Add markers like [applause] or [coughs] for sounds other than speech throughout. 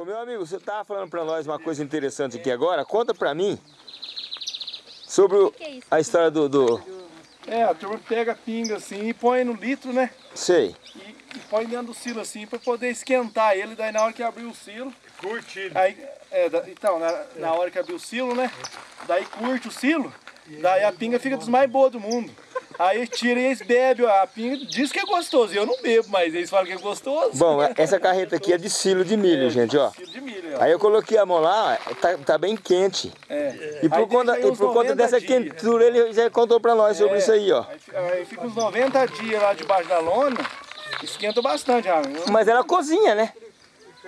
Ô meu amigo, você tava falando pra nós uma coisa interessante aqui agora. Conta pra mim sobre o- é a história do, do... É, a turma pega a pinga assim e põe no litro, né? Sei. E, e põe dentro do silo assim pra poder esquentar ele. Daí na hora que abrir o silo. Curtido. Aí, é, então, na, na hora que abrir o silo, né? Daí curte o silo. Daí a pinga fica dos mais boas do mundo. Aí tira e eles bebem a pinga. Diz que é gostoso. Eu não bebo, mas eles falam que é gostoso. Bom, essa carreta aqui é de silo de milho, gente, ó. Silo de milho, ó. Aí eu coloquei a mão lá, ó, tá, tá bem quente. É. E por, Aí conta, e por conta 90 dessa dias. quentura, ele já contou pra nós sobre É. isso aí, ó. Aí, fi- aí fica uns 90 dias lá debaixo da lona. Esquenta bastante, eu- Mas ela cozinha, né?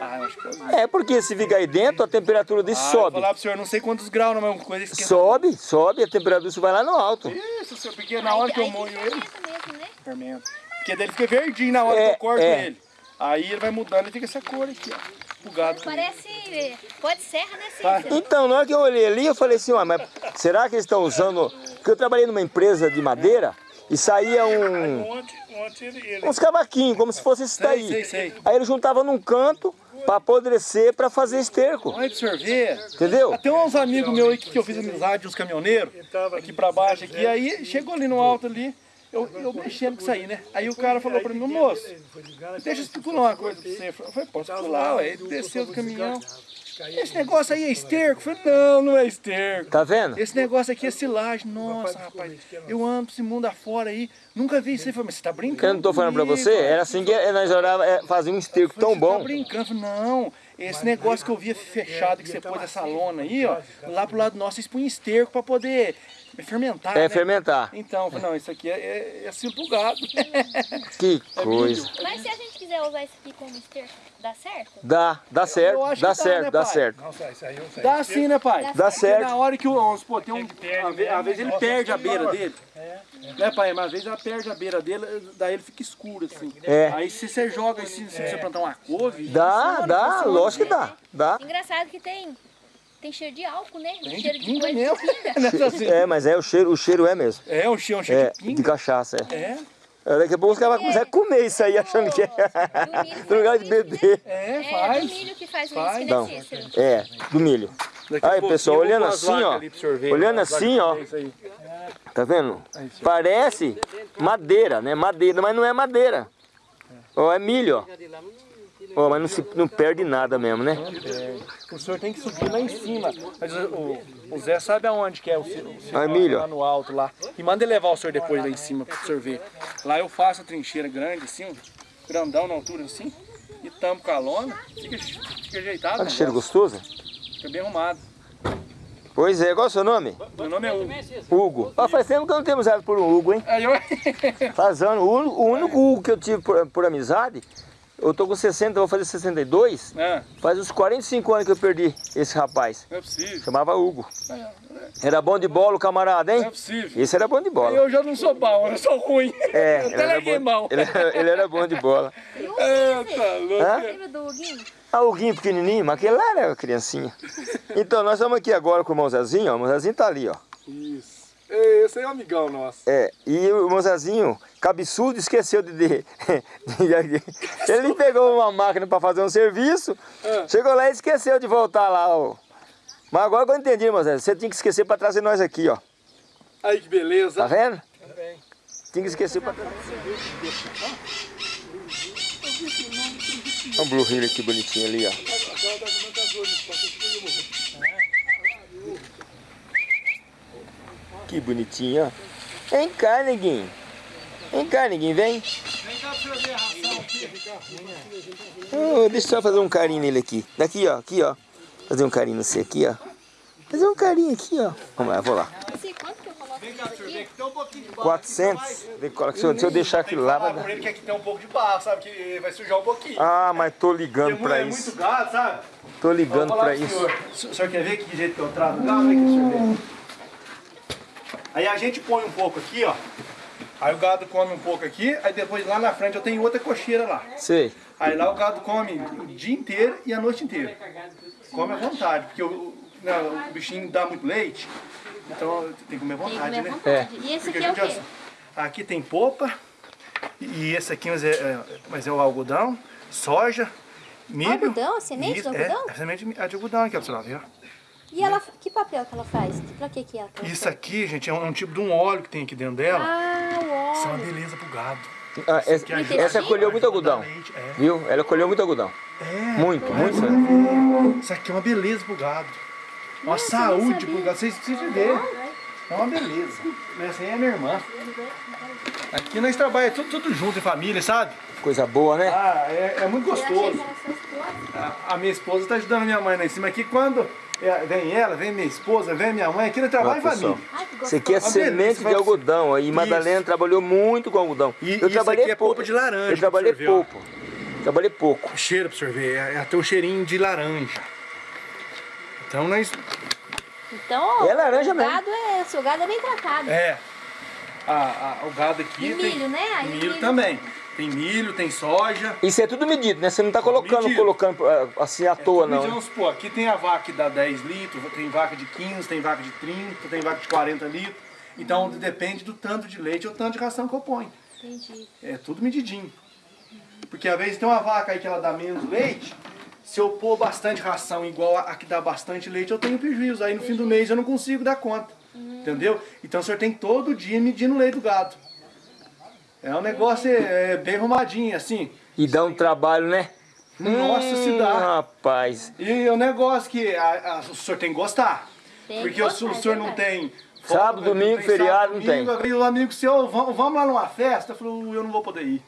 Ah, eu acho que eu... É, porque se fica aí dentro, a temperatura desse Ah, sobe. Vou falar pro senhor, não sei quantos graus, não, mas uma coisa esquenta. Sobe, sobe, a temperatura isso vai lá no alto. Isso, senhor, porque na hora que eu moio ele, mesmo, né? fermenta. Porque daí ele fica verdinho na hora É, que eu corto é. ele. Aí ele vai mudando e fica essa cor aqui, ó. Pugado. Parece pó de serra, né, Tá. Cícero? Então, na hora que eu olhei ali, eu falei assim, ué, mas será que eles estão usando... Porque eu trabalhei numa empresa de madeira e saía um, Ontem, ontem ele, ele uns cavaquinhos, como se fosse esse Sei, daí. sei, sei. Aí ele juntava num canto pra apodrecer, pra fazer esterco. Olha pra senhor ver. Entendeu? Tem uns amigos meus aí que, que eu fiz amizade, uns caminhoneiros, aqui pra baixo aqui. Aí chegou ali no alto ali, eu, eu mexendo com isso aí, né? Aí o cara falou pra mim, moço, deixa eu especular uma coisa pra você. Eu falei, posso especular, ué. Ele desceu do caminhão. Esse negócio aí é esterco? Eu falei, não, não é esterco. Tá vendo? Esse negócio aqui é silagem. Nossa, rapaz, eu amo esse mundo afora aí. Nunca vi isso aí. Falei, mas você tá brincando? Eu não tô falando pra você, cara?" era assim que nós orava, é, fazia um esterco tão Você tá bom. brincando? Eu falei, não, esse negócio que eu via fechado que você pôs essa lona aí, ó, lá pro lado nosso, eles põem esterco pra poder fermentar, É, né? fermentar. Então, eu falei, não, isso aqui é, é, é gado. Que [laughs] É coisa. Mas se a gente quiser usar isso aqui como esterco, dá certo? Dá, dá certo, eu acho dá que dá, certo, né, dá certo. Nossa, isso aí, isso aí. Dá sim, né, pai? Dá Porque certo. na hora que o, vamos supor, tem um, às ve- às vezes ele perde a beira dele. Né, pai? Mas às vezes ela perde a beira dele, daí ele fica escuro, assim. É. Aí se você joga, assim, se você plantar uma couve... Dá, funciona, dá, funciona. lógico que dá, dá. Engraçado que tem, tem cheiro de álcool, né? Tem cheiro de de coisa mesmo. de pinga. [laughs] Assim. É, mas é, o cheiro, o cheiro é mesmo. É, um cheiro, um cheiro É, de de pinga. cachaça, é. É, É, Daqui a pouco os caras vão começar a comer isso aí, achando que é Do milho [laughs] no lugar de faz isso, beber. é, É, faz. do milho que faz o Faz. Não. né? É, do milho. Aí, pessoal, olhando assim, vacas ó. Olhando assim, ó. Tá vendo? Parece madeira, né? Madeira, mas não é madeira. Ó, é milho, ó. Ó, mas não, se, não perde nada mesmo, né? O senhor tem que subir lá em cima. Mas o, o- o Zé sabe aonde que é o, se- o Ah, milho, lá no alto lá. E manda ele levar o senhor depois lá em cima pro senhor ver. Lá eu faço a trincheira grande assim, grandão na altura assim, e tampo com a lona, fica, fica ajeitado. Olha o que cheiro negócio. gostoso. Fica bem arrumado. Pois é, qual é o seu nome? Meu nome é Hugo. Hugo. Ó, faz tempo que eu não tenho amizade por um Hugo, hein? Faz anos. O único, o único Hugo que eu tive por, por amizade, eu tô com 60, vou fazer 62. Não, Faz uns 45 anos que eu perdi esse rapaz. não é possível. Chamava Hugo. É, Era bom de bola o camarada, Não é hein? possível. Esse era bom de bola. Eu já não sou bom, eu sou ruim. É, eu ele [laughs] até era, larguei bom, mão. ele, era, ele era bom de bola. [laughs] É, tá louco. Hã? Lembra do Huguinho? Ah, o Huguinho pequenininho, mas aquele lá era criancinha. [laughs] Então, nós estamos aqui agora com o irmão Zezinho, ó. O irmão Zezinho tá ali, ó. Isso. Esse aí é um amigão nosso. É, e o irmão Zezinho, cabeçudo, esqueceu de... de, de- ele pegou uma máquina para fazer um serviço, É. chegou lá e esqueceu de voltar lá, ó. Mas agora que eu entendi, Zezinho, você tinha que esquecer para trazer nós aqui, ó. Aí que beleza. Tá vendo? Tinha que esquecer para trazer. Olha o Blue Hill aqui bonitinho ali, ó. Que bonitinho, ó. Vem cá, neguinho. Vem cá, neguinho, vem. Oh, deixa eu só fazer um carinho nele aqui. Daqui, ó, aqui, ó. Fazer um carinho no você aqui, ó. Fazer um carinho aqui, ó. Vamos lá, vou lá. Que eu coloco isso aqui? Tem um pouquinho de 400. Se eu, se eu deixar aquilo lá, vai dar. ele que aqui tem um pouco de barro, sabe? Que vai sujar um pouquinho. Ah, mas tô ligando pra é isso. muito gado, sabe? Tô ligando pra isso. senhor. O senhor quer ver que jeito que eu trato o gado? Vem aqui, senhor ver. Aí a gente põe um pouco aqui, ó. Aí o gado come um pouco aqui, aí depois lá na frente eu tenho outra cocheira lá. Sei. Aí lá o gado come o dia inteiro e a noite inteira. Come à vontade, porque o, não, o bichinho dá muito leite, então tem que comer à vontade, comer né? vontade. E esse Porque aqui é a o gente quê? já- Aqui tem popa, e esse aqui mas é, é- mas é o algodão, soja, Milho. Algodão, semente Isso, de algodão? É, semente de- é de algodão aqui, ó, pra você lá? E ela, que papel que ela faz? Pra que que ela Isso aqui, gente, é um, um tipo de um óleo que tem aqui dentro dela. Ah, Isso é uma beleza pro gado. Ah, essa, essa colheu muito algodão. Leite, É. Viu? Ela colheu muito algodão. é. Muito, muito mesmo. Isso aqui é uma beleza pro gado. Uma Nossa, saúde pro gado. Vocês precisam ver. É uma beleza. Essa aí é minha irmã. Aqui nós trabalhamos tudo, tudo junto em família, sabe? Coisa boa, né? Ah, é, é muito gostoso. A, a minha esposa tá ajudando a minha mãe lá em cima aqui. Quando é, vem ela, vem minha esposa, vem minha mãe, aqui trabalhamos em pessoal. família. Ai, Isso aqui é semente de algodão. Aí Madalena Isso. trabalhou muito com algodão. E eu isso trabalhei aqui é pouco. polpa de laranja, Eu trabalhei pouco. Trabalhei pouco. O cheiro pra você ver, é, é até um cheirinho de laranja. Então nós. Então, É laranja o mesmo. gado é, seu gado é bem tratado. É. A, a- o gado aqui E tem. milho, né? Aí milho, milho- também. Tem milho, tem soja. Isso é tudo medido, né? Você não tá colocando, medido. colocando ah, assim à toa, não. Então, né? vamos supor, aqui tem a vaca que dá 10 litros, tem vaca de 15, tem vaca de 30, tem vaca de 40 litros. Então depende do tanto de leite ou tanto de ração que eu ponho. Entendi. É tudo medidinho. Porque às vezes tem uma vaca aí que ela dá menos leite, se eu pôr bastante ração igual a, a que dá bastante leite, eu tenho prejuízo. Aí no fim do mês eu não consigo dar conta. Entendeu? Então o senhor tem que todo dia medindo o leite do gado. É um negócio é, é bem arrumadinho, assim. E dá um trabalho, né? Nossa, se Hum, dá. Rapaz. E é um negócio que a- a- o senhor tem que gostar. Tem que Porque o, gostar, o é senhor não verdade. tem. Sábado, domingo, tem feriado, não domingo, tem. Aí o amigo seu, vamos, vamos lá numa festa. Falou, eu não vou poder ir.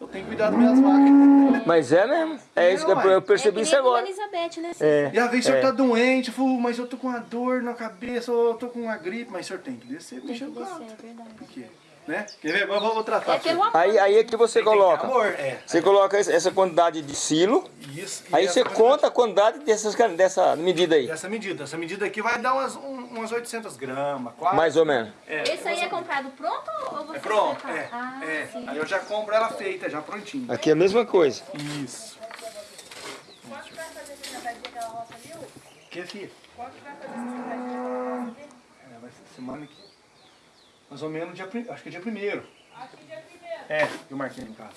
Eu tenho que cuidar das minhas vacas. Mas é mesmo. É isso que eu, eu É percebi que isso a agora. Elizabeth, né? É. E às vezes o senhor é. tá doente, eu falo, mas eu tô com uma dor na cabeça, ou eu tô com uma gripe, mas o senhor tem que descer, Tem que descer, é verdade. Porque, né? Quer ver? Agora eu vou tratar. É amor. Aí, aí é que você Tem que coloca. Amor, é. Você coloca essa quantidade de silo. Isso. e Aí você quantidade- conta a quantidade dessas, dessa medida aí. Essa medida. Essa medida aqui vai dar umas, um- umas 800 gramas, quase. Mais ou menos. É, Esse aí é comprado pronto ou você É pronto, é. Ah, é. Aí eu já compro ela feita, já prontinha. Aqui é a mesma coisa. Isso. Que filho? É, vai ser semana que. Mais ou menos dia prim- Acho que é dia primeiro. É, eu marquei em casa.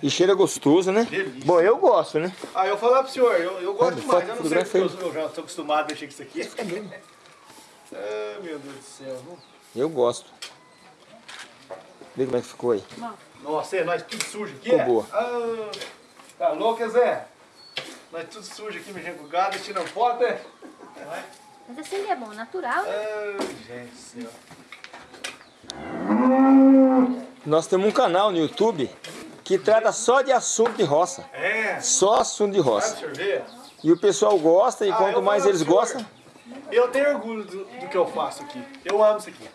E cheira gostoso, né? Delícia. Bom, eu gosto, né? Ah, eu vou falar pro senhor, eu, eu gosto Olha, demais. Eu não sei porque fotografia eu, eu já tô acostumado a mexer com isso aqui. Ah, meu Deus do céu. Eu gosto. Vê como é que ficou aí. Nossa, é, nós tudo sujo aqui. Ficou é? boa. Ah, tá louco, Zé? Nós tudo sujo aqui, mexendo com o gado, tirando foto, é? Mas assim que é bom, natural, né? Ah, gente do céu. Nós temos um canal no YouTube que trata só de assunto de roça. É, Só assunto de roça. E o pessoal gosta e Ah, quanto mais eles senhor, gostam, Eu tenho orgulho do, do que eu faço aqui. Eu amo isso aqui.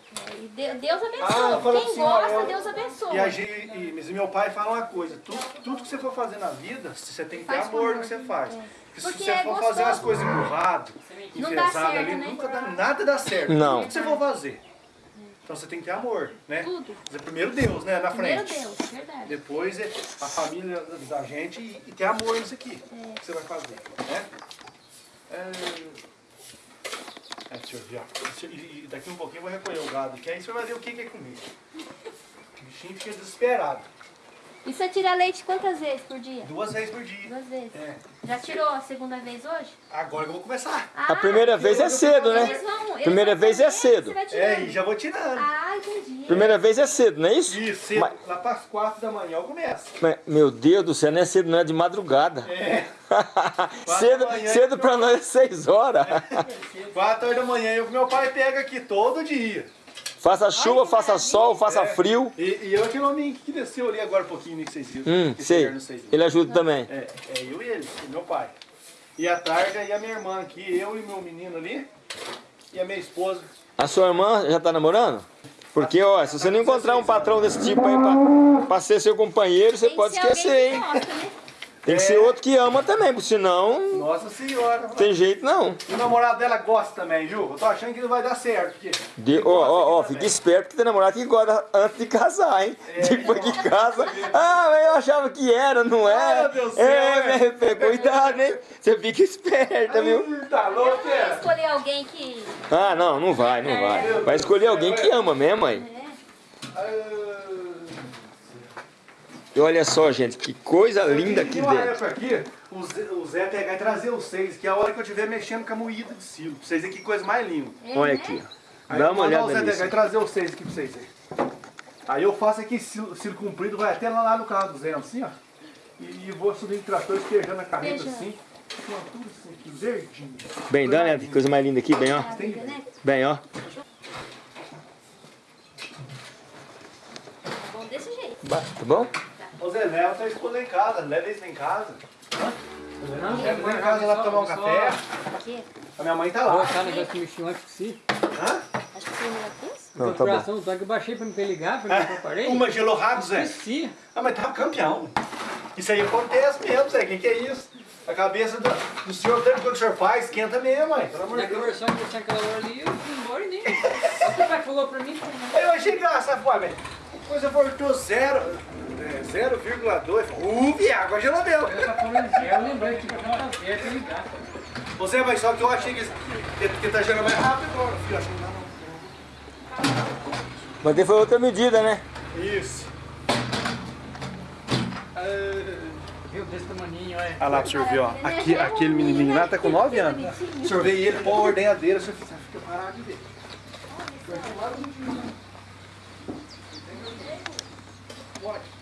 De- Deus Ah, abençoa. fala Quem assim, gosta, eu- Deus abençoa. E, a gente, e, mas meu pai fala uma coisa: tudo, tudo que você for fazer na vida, você tem que ter amor no que você faz. É. Porque se você é for fazer as coisas empurrado, enfesado ali, né? nunca dá, nada dá certo. Não. Tudo que você for fazer. Então você tem que ter amor, né? Tudo. Mas Primeiro Deus, né? Na Primeiro frente. Deus, verdade. Depois é a família da gente e, e ter amor nisso aqui que você vai fazer, né? É, é, deixa eu ver, ó. E e daqui um pouquinho eu vou recolher o gado aqui, aí você vai ver o que que é comigo. O bichinho fica desesperado. E você tira leite quantas vezes por dia? Duas vezes por dia. Duas vezes. É. Já tirou a segunda vez hoje? Agora que eu vou começar. a primeira vez é cedo, né? vão, Primeira vez é cedo. É, e já vou tirando. Ah, Primeira vez é cedo, não é isso? Isso, cedo, Mas- lá para as quatro da manhã eu começo. Mas, meu Deus do céu, não é cedo, não é de madrugada. É. [laughs] cedo, cedo pra nós é seis horas. Quatro horas da manhã eu meu pai pega aqui todo dia. faça chuva, que faça sol, faça É. frio. E, e eu aquele homem que desceu ali agora um pouquinho, nem que vocês viram. Hum, que sei. Ele ajuda também. É, é eu e ele, meu pai. E a Targa e a minha irmã aqui, eu e meu menino ali, e a minha esposa. A sua irmã já tá namorando? Porque, ó, se você não encontrar um patrão desse tipo aí pra, pra ser seu companheiro, você pode esquecer, hein? gosta, né? Tem que ser outro que ama também, porque senão Nossa senhora. não tem jeito não. E o namorado dela gosta também, viu? Eu tô achando que não vai dar certo. Porque De- Ó, ó, ó, fica esperto que tem namorado que gosta antes de casar, hein? É. Depois que casa, [laughs] ah, mas eu achava que era, não Ah, é? meu Deus do é, céu, me arrependo. cuidado, hein? Você fica esperta, viu? Tá louco, é? escolher alguém que... Ah, não, não vai, não vai. Vai escolher alguém que ama mesmo, aí. É. E olha só, gente, que coisa linda aqui Tem uma dentro. época aqui, o Zé, o Zé pegar e trazer os seis, que é a hora que eu estiver mexendo com a moída de silo. Pra vocês verem que coisa mais linda. Olha aqui, ó. Aí Dá eu uma olhada o Zé pegar e trazer os seis aqui pra vocês aí. Aí eu faço aqui silo, silo comprido, vai até lá, lá no carro do Zé, assim, ó. E, e vou subindo o trator, espejando a carreta Beijando. assim. Com tudo assim, aqui, verdinho. Bem, dá uma olhada, que coisa mais linda aqui, bem, ó. Né? Bem, ó. Bom desse jeito. Tá bom? Ô Zé, leva tua esposa em casa, leva eles lá em casa. Não, Leva eles em casa lá pra tomar um café. Aqui. A minha mãe tá Vou lá. achar o negócio que mexeu antes que se. Hã? Acho que foi melhor que isso. Não, tá bom. Coração, só que eu baixei pra me ligar, pra me preparei. Uma gelou rápido, Zé. Esqueci. Ah, mas tava campeão. Isso aí acontece mesmo, Zé. O que, que é isso? A cabeça do, do senhor, tanto quanto o senhor faz, esquenta mesmo, mãe. Pelo amor de Deus. conversão que você aquela hora ali, eu fui embora e nem. O que o pai falou pra mim? Aí eu achei engraçado, pô, velho. Coisa voltou zero, é, 0,2. Uh, viado, agora gelou mesmo. Eu lembrei que não tá certo ligar. Você vai só que eu achei que, que, que tá gelando mais rápido agora, filho. Acho que não, Mas daí foi outra medida, né? Isso. Viu desse tamaninho, olha. Olha lá pro senhor ver, ó. Aqui, aquele menininho lá tá com 9 anos. O senhor vê ele pôr a ordenhadeira, o senhor fica parado de ver.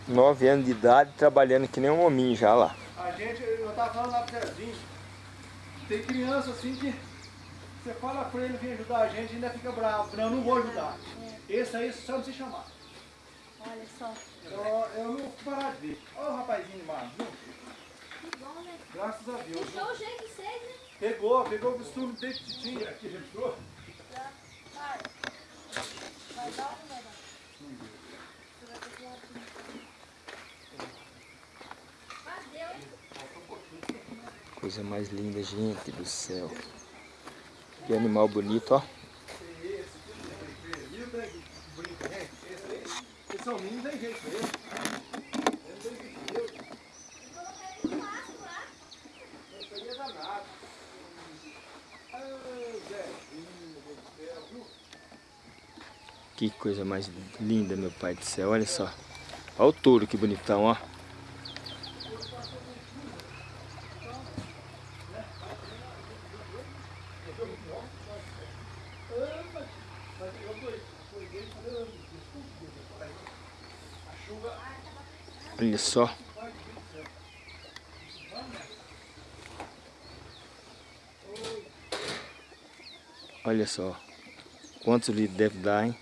Nove anos de idade, trabalhando que nem um hominho já lá. A gente, eu tava falando lá pro Zezinho, tem criança assim que você fala pra ele vir ajudar a gente e ainda fica bravo. Não, eu não vou ajudar. Esse aí só não se chamar. Olha só. Eu, eu não vou parar de ver. Olha o rapazinho viu? Que bom, né? Graças a Deus. Puxou o jeito de vocês, né? Pegou, pegou o costume desde que tinha aqui, já entrou? Vai. Vai dar ou não vai dar? Mas deu, hein? Coisa mais linda, gente do céu. Que animal bonito, ó. Que coisa mais linda, meu pai do céu. Olha só. Olha o touro, que bonitão, ó. Olha só. Olha só. Quantos litros deve dar, hein?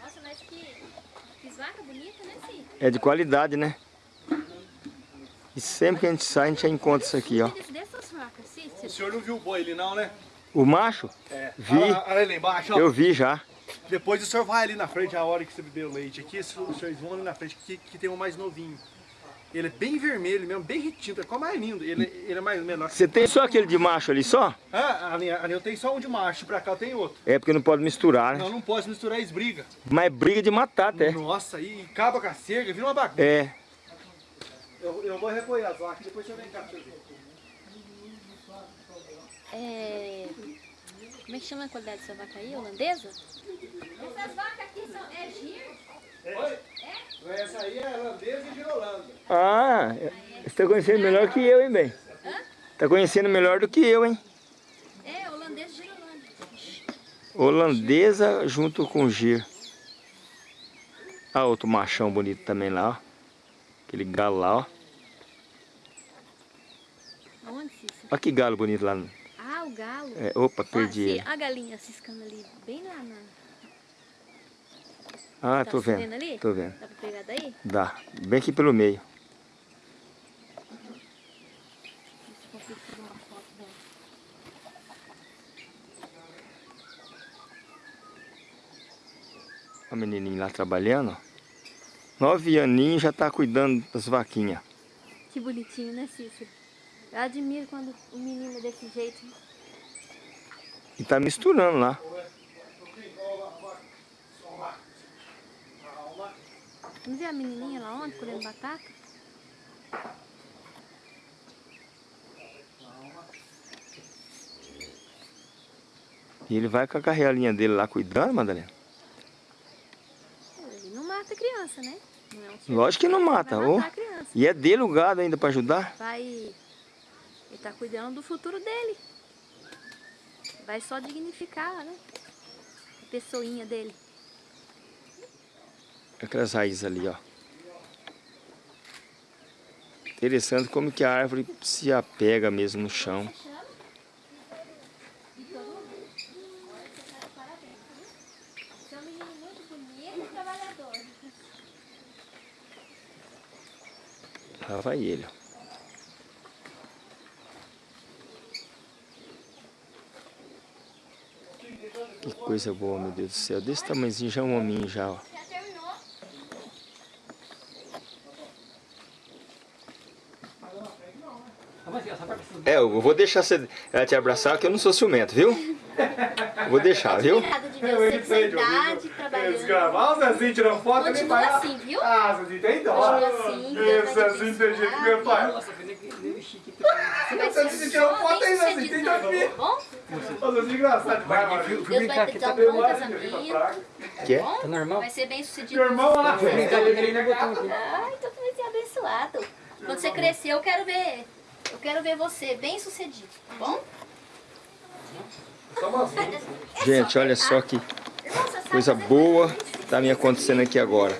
Nossa, mas que, que vaca bonita, né? É de qualidade, né? E sempre que a gente sai, a gente já encontra isso aqui, ó. Desse, dessas vacas, sim. O senhor não viu o boi ali não, né? O macho? É. Vi. Olha, lá- olha ali embaixo, ó. Eu vi já. Depois o senhor vai ali na frente, a hora que você bebeu leite aqui, os senhores vão ali na frente, que, que tem um mais novinho. Ele é bem vermelho mesmo, bem retinto, é qual mais lindo. Ele, ele é mais menor. Você tem só aquele de macho ali só? Ah, ali, ali eu tenho só um de macho, pra cá eu tenho outro. É porque não pode misturar, né? Não, não pode misturar, eles brigam. Mas é briga de matar até. Nossa, e acaba com a cerca, vira uma bagunça. É. Eu, eu vou recolher as vacas, depois você vem cá pra você ver. É... Como é que chama a qualidade dessa vaca aí? Holandesa? Essas vacas aqui são... É giro? Essa aí é holandesa e girolanda. Ah, você tá conhecendo melhor que eu, hein, bem? Tá conhecendo melhor do que eu, hein? É, holandesa girolanda. Holandesa junto com gir. Ah, outro machão bonito também lá, ó. Aquele galo lá, ó. Aonde, Cícero? Olha que galo bonito lá. Ah, o galo. É, opa, perdi ele. a galinha ciscando ali, bem lá na... Ah, Tá tô vendo vendo. ali? Tô vendo. Dá pra pegar daí? Dá. Bem aqui pelo meio. O menininho lá trabalhando. Nove aninhos já tá cuidando das vaquinhas. Que bonitinho, né, Cícero? Eu admiro quando o menino é desse jeito. E tá misturando lá. Não viu a menininha lá ontem colhendo batata? E ele vai com a carrelinha dele lá cuidando, Madalena? Ele não mata criança, né? Não é um Lógico que não mata. Criança. E é dele o gado ainda pra ajudar? Vai... Ele tá cuidando do futuro dele. Vai só dignificar, né? A pessoinha dele. Aquelas raízes ali, ó. Interessante como que a árvore se apega mesmo no chão. Lá vai ele, ó. Coisa boa, meu Deus do céu. Desse tamanhozinho já é um hominho já, ó. É, eu vou deixar você ela te abraçar, que eu não sou ciumento, viu? Vou deixar, viu? De ver você com essa idade, trabalhando. Gravar o Zezinho tirando foto Continua assim, viu? Ah, Zezinho tem dó. Continua assim, Esse te Zezinho tem jeito que meu pai. Nossa, ser tirou foto aí, Zezinho, tem ver. tá bom? Ô, Zezinho engraçado demais, mano. Deus brincar vai aqui, te dar um bom casamento. Que é? Tá normal? Vai ser bem sucedido. Meu irmão lá brincar aqui. Ai, então tu vai ser abençoado. Quando você crescer, eu quero ver. Eu quero ver você bem sucedido, tá bom? Gente, olha só que coisa boa tá me acontecendo aqui agora.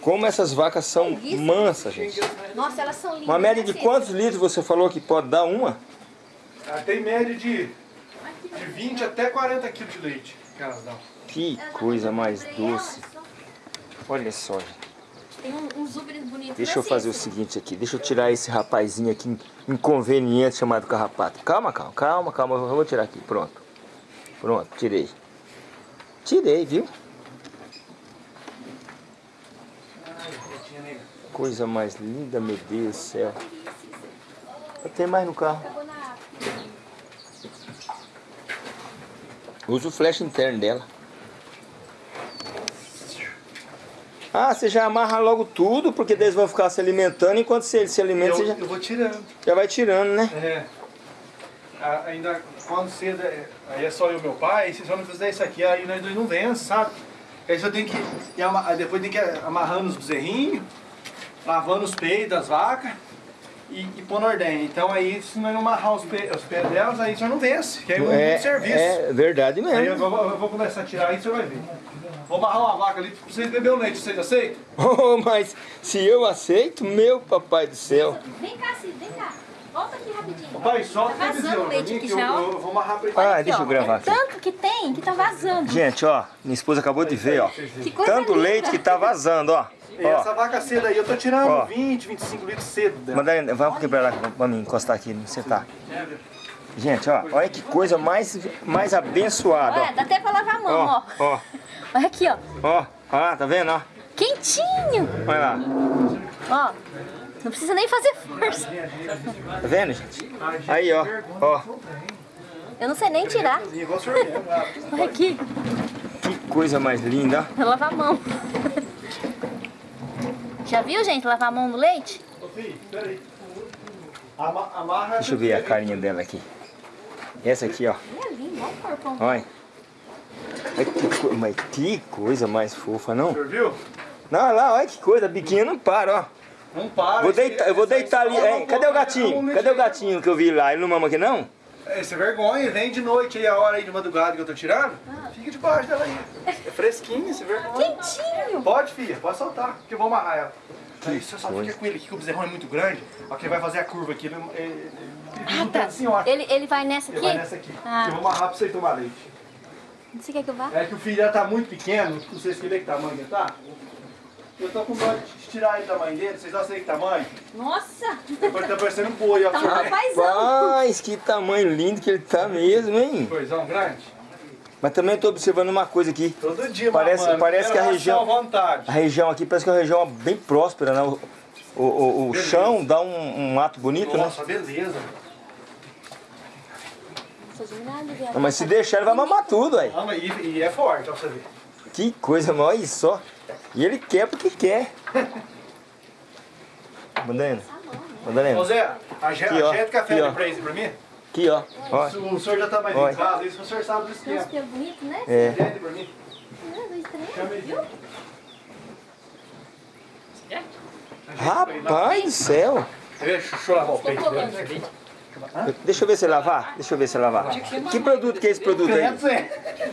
Como essas vacas são mansas, gente. Nossa, elas são lindas. Uma média né, de Cê? quantos litros você falou que pode dar uma? Ah, Tem média de, de 20 até 40 quilos de leite que elas dão. Que coisa mais doce. Olha só, gente. Tem um, uns ubres bonitos. Deixa eu fazer o seguinte aqui. Deixa eu tirar esse rapazinho aqui inconveniente chamado carrapato. Calma, calma, calma, calma. Eu vou tirar aqui. Pronto. Pronto, tirei. Tirei, viu? Coisa mais linda, meu Deus do céu. Tem mais no carro. Acabou na água. Usa o flash interno dela. Ah, você já amarra logo tudo, porque eles vão ficar se alimentando, enquanto eles se alimentam, Eu, você já, eu vou tirando. já vai tirando, né? É. A- ainda quando cedo, aí é só eu e meu pai, se só não fizer isso aqui, aí nós dois não vence, sabe? Aí só tem que. depois tem que ir amarrando os bezerrinhos, lavando os peitos das vacas e, e pôr na ordenha. Então aí, se nós não amarrar os, pe, os pés delas, aí só não vence, que aí é muito É, serviço. é verdade Aí eu mesmo. vou, eu vou começar a tirar aí, você vai ver. Vou amarrar uma vaca ali pra vocês beberem o leite, vocês aceitam? [laughs] Oh, mas se eu aceito, meu papai do céu. Vem cá, Cid, vem cá. Volta aqui rapidinho. Pai, solta Tá vazando pra leite aqui eu, já, ó. eu vou amarrar pra ele. Ah, Aqui, deixa ó, eu gravar é aqui. Tanto que tem que tá vazando. Gente, ó, minha esposa acabou de ver, ó. Que coisa Tanto linda. leite que tá vazando, ó. E essa vaca cedo aí, eu tô tirando Ó. 20, 25 litros cedo dela. Vamos um pouquinho pra lá pra mim encostar aqui, não sentar. Gente, ó, olha que coisa mais, mais abençoada, Olha, dá até pra lavar a mão, ó. ó. Olha aqui, ó. ó, ó, tá vendo, ó? Quentinho. Olha lá, Ó. Não precisa nem fazer força. tá vendo, gente? Aí, ó, ó, Eu não sei nem tirar. Olha aqui. que coisa mais linda, ó. Pra lavar a mão. Já viu, gente, lavar a mão no leite? Deixa eu ver a carinha dela aqui. Essa aqui, ó, É olha mas que coisa mais fofa, O não? senhor viu? Não, olha lá, olha que coisa, a biquinha não para, ó. Não para. Vou deitar, eu vou deitar ali. não Cadê o gatinho? Cadê o gatinho que eu vi lá? Ele não mama aqui, não? Essa é vergonha, vem de noite aí, a hora aí de madrugada que eu tô tirando. Fica debaixo dela aí. É fresquinho, esse vergonha. Quentinho. Pode, filha, pode soltar, que eu vou amarrar ela. Aí você só fica com ele aqui, que o bezerrão é muito grande. Ó, que ele vai fazer a curva aqui. Ele, ele, ele, Ah, tá. assim. Ele, ele vai nessa Ele aqui? vai nessa aqui. Ah. Eu vou amarrar pra você tomar leite. Você quer que eu vá? É que o filho dela tá muito pequeno, não sei se você vê que tamanho ele tá. Eu tô com dó de tirar ele do tamanho dele, vocês não sei que tamanho? Nossa. Depois tá parecendo um boi, ó. Tá um você rapazão. Rapaz, que tamanho lindo que ele tá mesmo, hein? Coisão grande. Mas também eu tô observando uma coisa aqui. Todo dia, Parece- mamando. parece que a região-. A região aqui parece que é uma região bem próspera, né? O, o, o- o Beleza. chão dá um, um mato bonito, né? Nossa, beleza. Admirada, viado. Não, Mas se deixar, ele vai mamar tudo, aí. Ah, e, e é forte, ó, pra você ver. Que coisa, mas olha só. E ele quer porque quer. [laughs] Madalena, Ô Madalena, Zé, a, je- Aqui, ó. a gente café Aqui, ó. pra mim? Aqui, ó. ó. O senhor já tá mais Oi. em casa, isso o senhor sabe do esquema. pelos bonitos, né? É. Entende pra mim? Um, dois, três, viu? Rapaz do céu. Deixa eu lavar o peito. Deixa eu ver se lavar. Deixa eu ver se lavar. Que produto que é esse produto aí?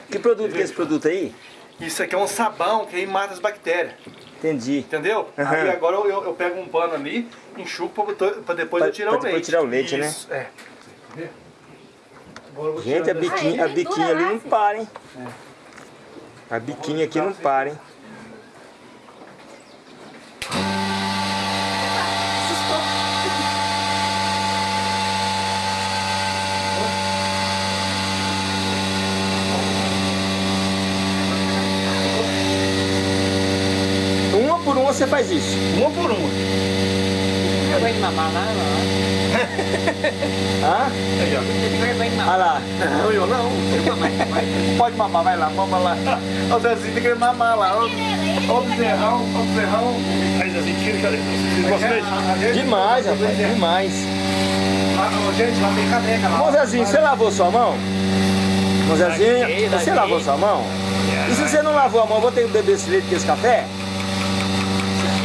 Que produto que é esse produto aí? Isso aqui é um sabão que aí mata as bactérias. Entendi. Entendeu? Aham. Aí agora eu, eu, eu pego um pano ali, enxugo pra depois Pra- eu tirar pra o depois leite. tirar o leite, né? Isso, é. Gente, a biquinha, a ele biquinha ali lá, não para, hein? A biquinha aqui não para, hein? Uma por uma você faz isso. Uma por uma. Eu vou mamar lá, lá. Hã? Eu. Olha lá. Não, eu não. Pode mamar, vai lá, mama lá. O Zezinho tem que mamar lá. Ó, ó o bezerrão, ó o bezerrão. Aí, assim, tira, cadê? Vocês gostam mesmo? Demais, rapaz, demais. Ó, gente, lá tem caneca lá. Mozezinho, você lavou sua mão? Mozezinho, Lavei, você lavou sua mão? E se você não lavou a mão, vou ter que beber esse leite com esse café?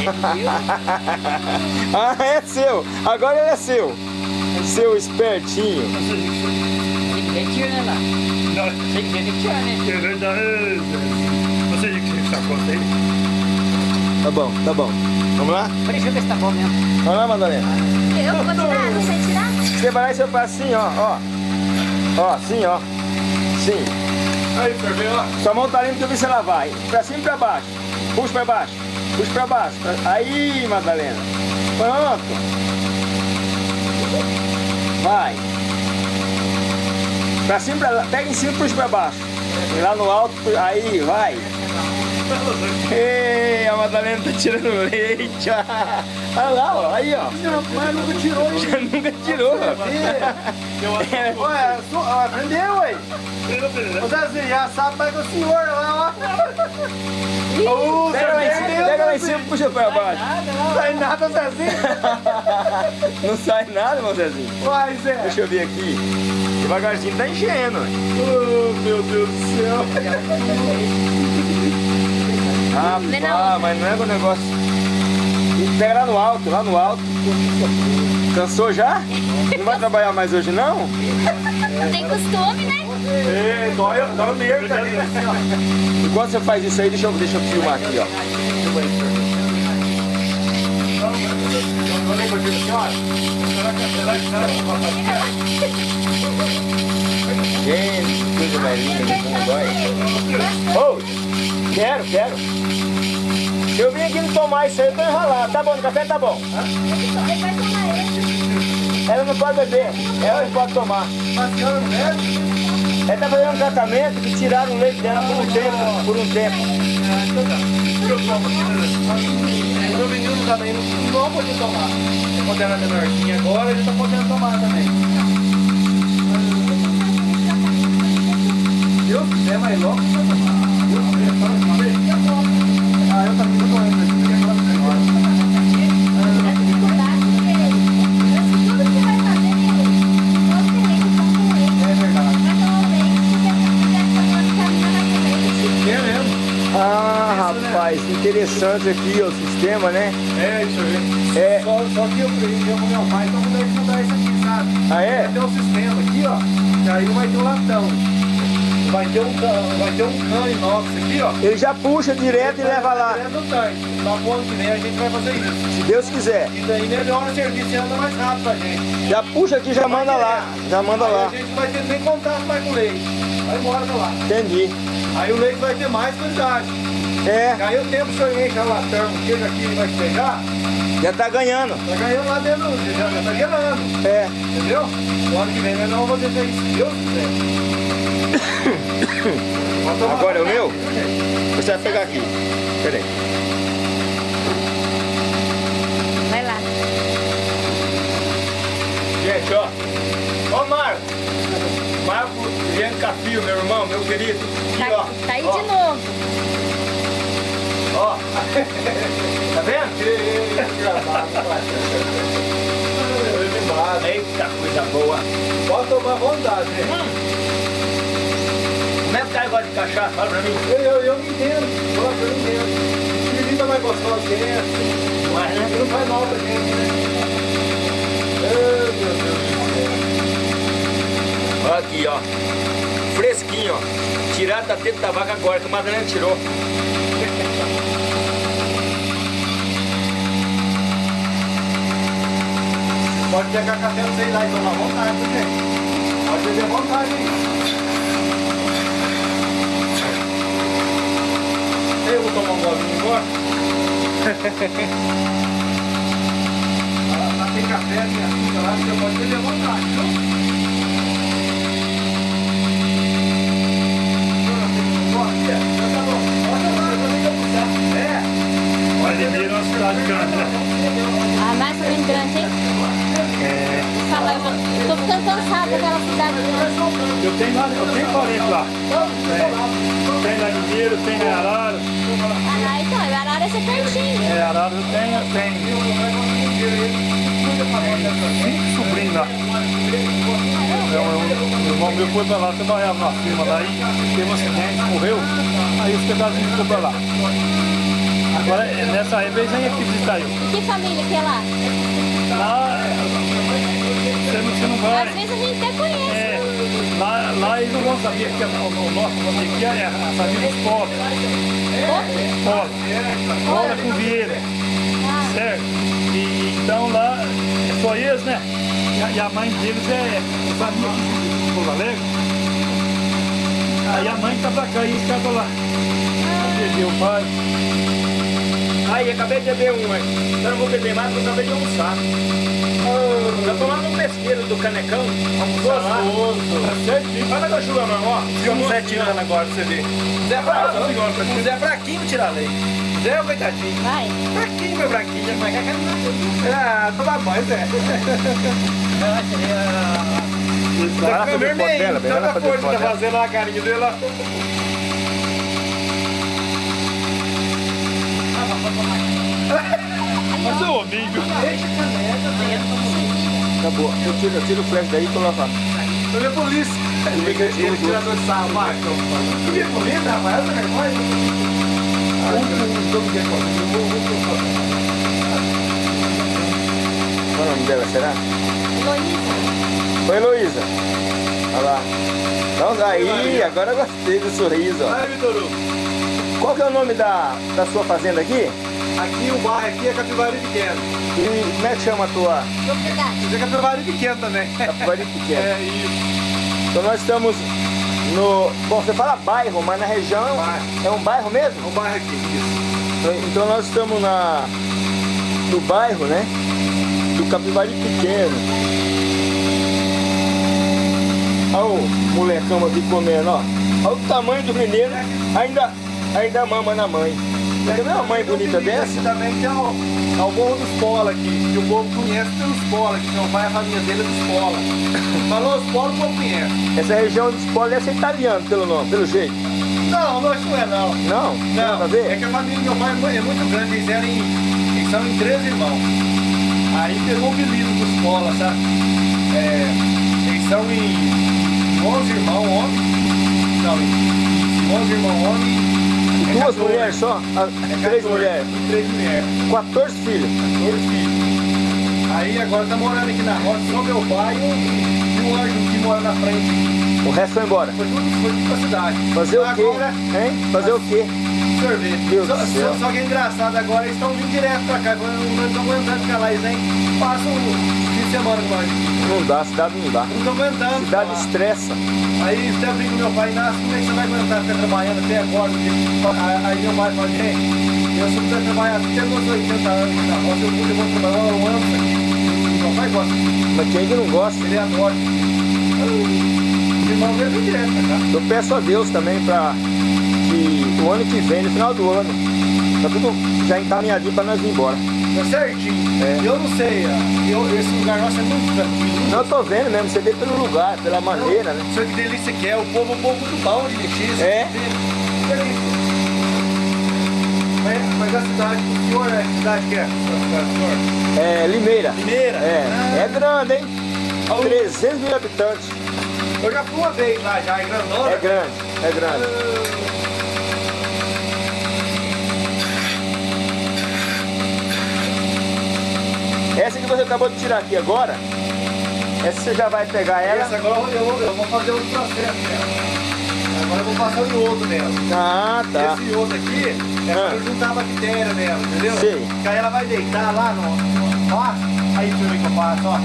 [laughs] Ah, é seu. Agora ele é seu. Seu espertinho. Tem que ver tiro, né, lá? Não, Tem que ver que tiro, né? é verdade. Você diz que está conta aí? Tá bom, tá bom. Vamos lá? Deixa eu ver se tá bom mesmo. Vamos lá, Madalena. Eu vou tirar, não sei tirar? Você vai lá e você faz assim, ó, ó. Ó, assim, ó. Sim. Aí, ferveu, ó. Sua mão tá limpa que eu vi você lavar. Pra cima e pra baixo. Puxa pra baixo. Puxa pra baixo. Aí, Madalena. Pronto. Vai. Pra cima, pra lá. Pega em cima e puxa pra baixo. E lá no alto, aí, vai. Ei, a Madalena tá tirando leite. [laughs] Olha lá, ó. Aí, ó. Mas nunca tirou. Já [laughs] nunca tirou. É, [laughs] Ué, su- ó, aprendeu, ué. Ô, Zezinho, já sabe mais que o senhor lá, ó. Ô, Pega lá em cima, pega lá em cima e puxa pra baixo. [laughs] Não sai nada, Zezinho. Não sai nada, meu Zezinho. Uai, Zé. Deixa eu ver aqui. Devagarzinho tá enchendo. Oh, meu Deus do céu. Ah, na ah mas não é o negócio. Pega lá no alto, lá no alto. Cansou já? Não vai trabalhar mais hoje não? Não tem costume, né? Ei, dói, dói o nervo, ali, ó. Enquanto você faz isso aí, deixa eu, deixa eu filmar aqui, ó. Gente, que coisa mais linda, não dói. Ô, quero, quero. Eu vim aqui não tomar isso aí, eu tô enrolado. Tá bom, o café tá bom. Ela não pode beber, ela pode tomar. Mas a senhora não bebe? Ela tá fazendo um tratamento que tiraram o leite dela por um tempo, por um tempo. O menino também não, não podia tomar. Quando era menorzinho agora, ele tá podendo tomar também. Eu quiser, mais logo vai tomar. Deus quiser, só uma vez. Ah, eu também tô tomando isso aqui agora pra agora. Essa dificuldade, porque tudo que você vai fazer, você tem que É verdade. Vai tomar o leite, porque se quiser tomar caminhando com leite, É mesmo. Ah, rapaz, interessante aqui ó, o sistema, né? É, isso aí. É. Só, só que eu aprendi com meu pai, então vou mudar isso aqui, sabe? Ah, é? Vai ter um sistema aqui, ó, que aí vai ter um latão. Vai ter um, vai ter um cano inox aqui, ó. Ele já puxa direto e leva lá, Direto no tanque. Lá pro ano que vem a gente vai fazer isso. se Deus quiser. E daí melhora o serviço e anda mais rápido pra gente. Já puxa aqui, já manda lá, já manda Aí lá. a gente não vai ter nem contato mais com o leite. Vai embora pra lá. Entendi. Aí o leite vai ter mais quantidade. É, E aí o tempo que senhor enche a latão, o queijo aqui vai pegar, já tá ganhando. tá ganhando lá dentro, já, já tá ganhando. É. Entendeu? O ano que vem nós não vamos fazer isso, Deus quiser. [coughs] Agora é o meu? Você vai pegar aqui. Pera aí. vai lá. Gente, ó. Ó, Marco. Marco Viano Cafio, meu irmão, meu querido. Aqui, ó. Tá, tá aí ó, de novo. Ó. [laughs] tá vendo? Eita, coisa boa. Pode tomar vontade, né? Como é que cara gosta de cachaça? Fala pra mim. Eu, eu, eu me entendo, gosto, eu me entendo. Que bebida mais gostosa que essa? Mas, né? Não faz mal pra gente, né? Ai, meu Deus do céu. Olha aqui, ó. Fresquinho, ó. Tirado da teta da vaca agora, que o Madalena tirou. Pode pegar café pra você ir lá e tomar vontade, viu, gente? Pode beber vontade aí. Eu vou tomar um golinho agora. lá, lá tem café, tem açúcar lá, você pode beber vontade, viu? Mas Limeira é uma cidade grande, né? Ah, mais ou menos grande, hein? É, tô ficando cansada daquela cidade eu tenho, lá- eu tenho parente lá. Tem, tem na Limeira, tem na Arara. Ah, então, o Arara é ser pertinho. É, Arara eu tenho, tem cinco sobrinhos lá. Então, eu, irmão meu foi pra lá, trabalhava na firma lá e teve um acidente, morreu. Aí os pedacinhos ficou pra lá. Agora, é, nessa época, eles vêm aqui visitar eu. E que família que é lá? Lá, você não, você não vai. Às vezes a gente até conhece. É, lá, lá eles não vão saber que é o, o nosso nome aqui é a família dos pobres. Pola. Pola com Vieira. Ah, Certo? E, então lá é só eles, né? E a, e a mãe deles é é família de Pouso Alegre. Aí a mãe tá pra cá e eles ficam lá. Bebeu o pai. Aí, acabei de beber um, hein? Eu não vou beber mais porque eu acabei de almoçar. Tá tomando um pesqueiro do canecão. Almoçar lá. Certinho. Olha a chuva não, ó. Ficamos sete anos agora pra você ver. Zé fraquinho, Zé é fraquinho tirar leite. Zé é o coitadinho. vai. Fraquinho, meu fraquinho. Mas Ah, toma banho, Zé. Vai lá Tá fazer vermelho, vai tanta fazer coisa que tá fazendo lá a carinha dele lá. [laughs] Mas é homem, viu? Acabou. Eu tiro, eu tiro o flash daí e coloco lá. Eu vi a polícia. Ele, ele tirador de sarro, Marcos. Tu viu a polícia, rapaz? Essa vergonha. Qual é o nome dela, será? Heloísa. Oi, Heloísa. Olha lá. Vamos aí, agora eu gostei do sorriso. ó. Vai. Qual que é o nome da, da sua fazenda aqui? Aqui o bairro aqui é Capivari Pequeno. E como é que chama a tua Propriedade. É Capivari Pequeno também. Capivari Pequena? É isso. Então nós estamos no... Bom, você fala bairro, mas na região é um- Bairro. é um bairro mesmo? É um bairro aqui, isso. Então nós estamos na, no bairro, né? Do Capivari Pequeno. Olha o molecão aqui comendo, ó. Olha o tamanho do mineiro, ainda, ainda mama na mãe. Você vê uma mãe bonita Tem dessa? Também que é o, é o Morro dos Pola aqui. Que o povo conhece pelos Pola, que meu pai, a família dele é dos Pola. Falou os Pola, o povo conhece. Essa região de Spola deve ser italiano, pelo nome, pelo jeito. Não, não, isso não é não. Não? Tem Não, ver? é que a família do meu pai é é muito grande, eles, eram em, eles são em três irmãos. Aí pegou o apelido dos Pola, sabe? É, eles são em 11 irmãos homens. Não, em 11 irmãos homens. Duas 14. mulheres só? Ah, É três 14, mulheres. Três mulheres. 14 filhos. 14 filhos. Aí agora tá morando aqui na roça só meu pai e um anjo que mora na frente. O resto foi embora. Foi tudo, foi tudo pra cidade. Fazer o quê? Agora, Hein? Fazer o quê? Sorvete. Só, só, só que é engraçado agora, eles estão vindo direto pra cá. Não estão aguentando ficar lá, eles vêm, passam um fim de semana com nós. Não dá, cidade não dá. Não estão aguentando. Cidade estressa. Aí até brinco com meu pai, Inácio, como é que você vai aguentar ficar trabalhando até agora? Porque- Aí meu pai fala, gente, eu sou pra trabalhar até meus 80 anos na roça, eu vou, eu trabalhar um ano isso aqui. Meu pai gosta, Mas quem que não gosta? ele adora. Os irmãos dele vêm direto pra cá. Eu peço a Deus também para que o ano que vem, no final do ano, tá tudo já encaminhadinho para nós ir embora. Tá certinho. É. Eu não sei, ó, eu, esse lugar nosso é muito tranquilo. Não, eu tô vendo mesmo, você vê pelo lugar, pela maneira, né? Isso que delícia que é, o povo, o povo muito bom de mexer. É. delícia. Mas, a cidade do senhor é que cidade que é? A do senhor? É Limeira. Limeira? É, Ah, é grande, hein? 300 mil habitantes. Eu já fui uma vez lá, já é grandona. É grande, é grande. Essa que você acabou de tirar aqui agora, essa você já vai pegar ela. Essa agora eu vou, eu vou fazer outro processo nela. Agora eu vou passar o iodo nela. Ah, tá. Esse iodo aqui é Ah. pra juntar a bactéria nela, entendeu? Sei. Que aí ela vai deitar lá no, no vaso. Aí você vê que eu faço, ó.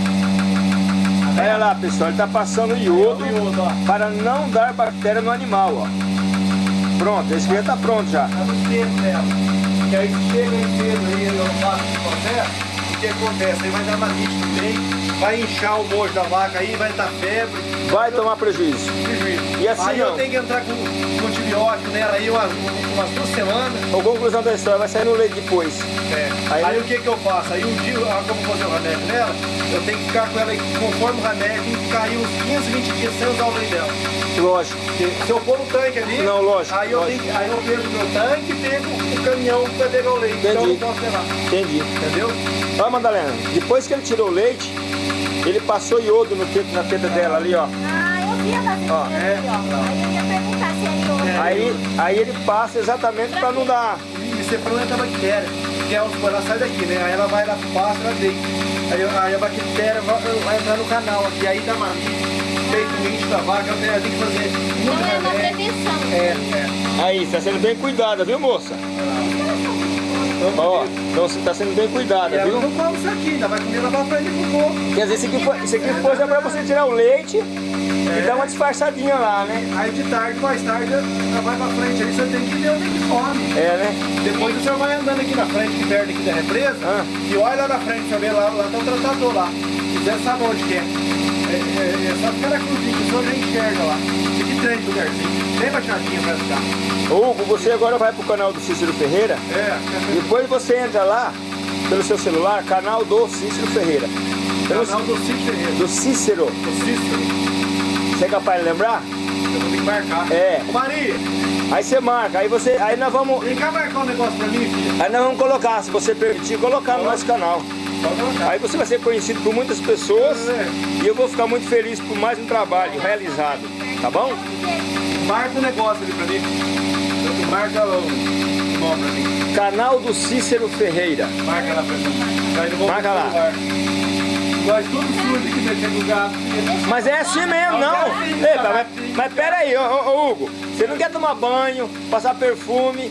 Olha lá, pessoal, ele tá passando iodo O iodo, para não dar bactéria no animal, ó. Pronto, esse aqui já tá pronto já. Tá no tempo dela. Que aí chega em cedo aí, eu faço esse processo. Que acontece? Aí vai dar manite também, vai inchar o mojo da vaca aí, vai dar febre, Vai tomar prejuízo. prejuízo. E assim aí não. eu tenho que entrar com, com antibiótico nela aí umas, umas duas semanas. A conclusão da história vai sair no leite depois. É. Aí- Aí, o que que eu faço? Aí um dia, ah, como fazer o remédio nela, eu tenho que ficar com ela conforme o remédio, tem que ficar aí uns 15, 20 dias sem usar o leite dela. Lógico. Se eu pôr no tanque ali, Não, lógico, aí, eu lógico. tenho, aí eu pego o meu tanque e pego o caminhão pra pegar o leite. Então eu Entendi. não posso levar. Entendi. Entendeu? Olha, Madalena, depois que ele tirou o leite, ele passou iodo no teto, na teta dela ali, ó. Ó, é. Aí eu ia perguntar se é iodo. Aí, aí ele passa exatamente para não dar. E você planta a bactéria. Que é os ela sai daqui, né? Aí ela vai lá pro pasto, ela deita. Aí, aí a bactéria vai, vai entrar no canal aqui, aí dá mamite, peito mente da vaca, tenho, eu tenho que fazer Então muito é uma prevenção. É, é. Aí, está sendo bem cuidada, viu, moça? Ó, então você está sendo bem cuidada, ela viu? não come isso aqui, ainda vai comer lá pra frente pro povo. Quer dizer, isso aqui, foi, isso aqui depois é para você tirar o leite e dar uma disfarçadinha lá, né? Aí de tarde, mais tarde, ela vai pra frente aí, você tem que ver onde é que come. É, né? Depois o senhor vai andando aqui na frente, aqui perto aqui da represa, Ah. e olha lá na frente, você vê lá, lá tem um tratador lá. Se quiser saber onde que é. É, é, é só ficar na cruzinha, que o senhor já enxerga lá. Três lugarzinho. Bem baixadinho pra ficar. Hugo, você agora vai pro canal do Cícero Ferreira. É, Depois você entra lá, pelo seu celular, canal do Cícero Ferreira. Pelo, canal do Cid Ferreira. do Cícero. Do Cícero. Você é capaz de lembrar? Eu vou ter que marcar. É. Ô Maria, Aí você marca, aí você. Aí nós vamos. vem cá marcar um negócio pra mim, filha. Aí nós vamos colocar, se você permitir, colocar no nosso canal. Aí você vai ser conhecido por muitas pessoas É. e eu vou ficar muito feliz por mais um trabalho realizado. Tá bom? Marca um negócio ali pra mim. Marca o nome pra mim. Canal do Cícero Ferreira. Marca lá pra mim. Marca lá. celular. Nós tudo sujo aqui mexendo no gato. Mas é assim mesmo, não. Mas, mas pera aí, ô, ô, Hugo. Você não quer tomar banho, passar perfume,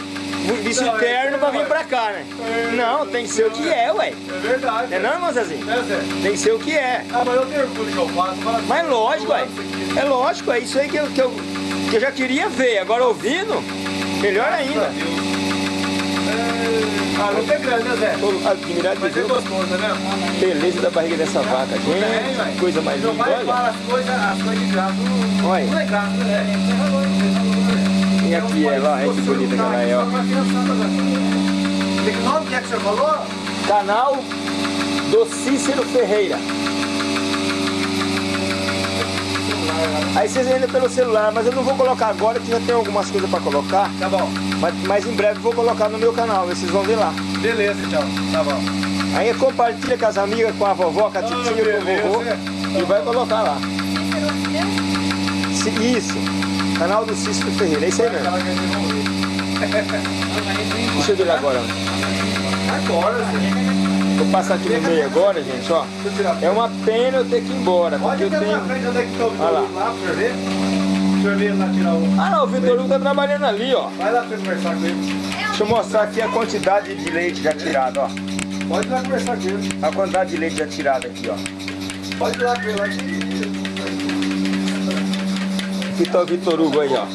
vestir é terno pra vir verdade. pra cá, né? Não, tem que ser o que é, ué. É verdade. Não é não, irmão Zezinho? É, Zé? Tem que ser o que é. Ah, mas eu tenho orgulho que eu faço. Mas lógico, ué. É lógico, é isso aí que eu, que eu, que eu já queria ver. Agora ouvindo, melhor a ainda. Deus. É... Ah, não tem grande, né, Zé? Admirado de é ver gostoso, né? a beleza da barriga dessa vaca, gente. Coisa mais Meu linda, pai olha. fala as coisas, as coisas de graça. Olha. não é graça, né? E aqui ela, olha que bonita que ela é, ó. Que nome que é que você falou? Canal do Cícero Ferreira. Aí vocês ainda pelo celular, mas eu não vou colocar agora que já tem algumas coisas pra colocar. Tá bom. Mas, mas em breve eu vou colocar no meu canal, vocês vão ver lá. Beleza, então. Tá bom. Aí compartilha com as amigas, com a vovó, com a titia, com o vovô e vai colocar lá. Isso, canal do Cícero Ferreira, é isso aí mesmo. Deixa eu ver lá agora. Agora, Zé. Vou passar aqui no meio agora, gente, ó. Eu. É uma pena eu ter que ir embora, Pode eu tenho... na frente, onde é que tá o Olha lá. Vitor lá, pra você ver? Deixa eu ver lá tirar o... Ah não, o Vitor Hugo tá trabalhando ali, ó. Vai lá pra você conversar com ele. Deixa eu mostrar aqui a quantidade de leite já tirado, ó. Pode ir lá conversar com ele. A quantidade de leite já tirado aqui, ó. Pode ir lá ele. lá. Aqui tá o Vitor Hugo aí, ó.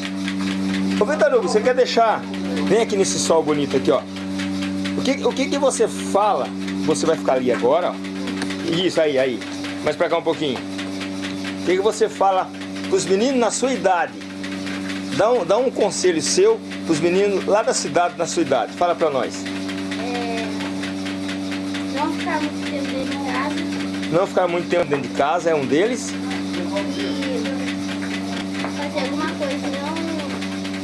Ô Vitor Hugo, você quer deixar... Vem aqui nesse sol bonito aqui, ó. O que, o que que você fala? Você vai ficar ali agora, ó. Isso, aí, aí. Mais pra cá um pouquinho. O que que você fala pros meninos na sua idade? Dá um, dá um conselho seu pros meninos lá da cidade, na sua idade. Fala pra nós. É, não ficar muito tempo dentro de casa Não ficar muito tempo dentro de casa é um deles. e fazer alguma coisa,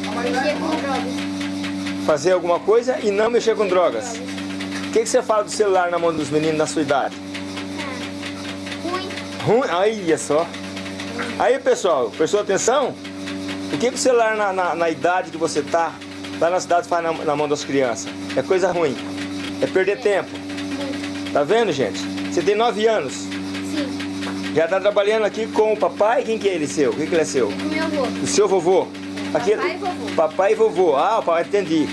não mexer com drogas. Fazer alguma coisa e não mexer com drogas. O que, que você fala do celular na mão dos meninos da sua idade? Ah, ruim. Ruim? Olha só. Aí, pessoal, prestou atenção? O que, que o celular na, na, na idade que você tá, lá na cidade, faz na, na mão das crianças? É coisa ruim. É perder tempo. Tá vendo, gente? Você tem 9 anos. Sim, Já tá trabalhando aqui com o papai. Quem que é ele seu? Quem que ele é seu? o meu avô. O seu vovô? Papai e vovô. Papai e vovô. Ah, papai, entendi.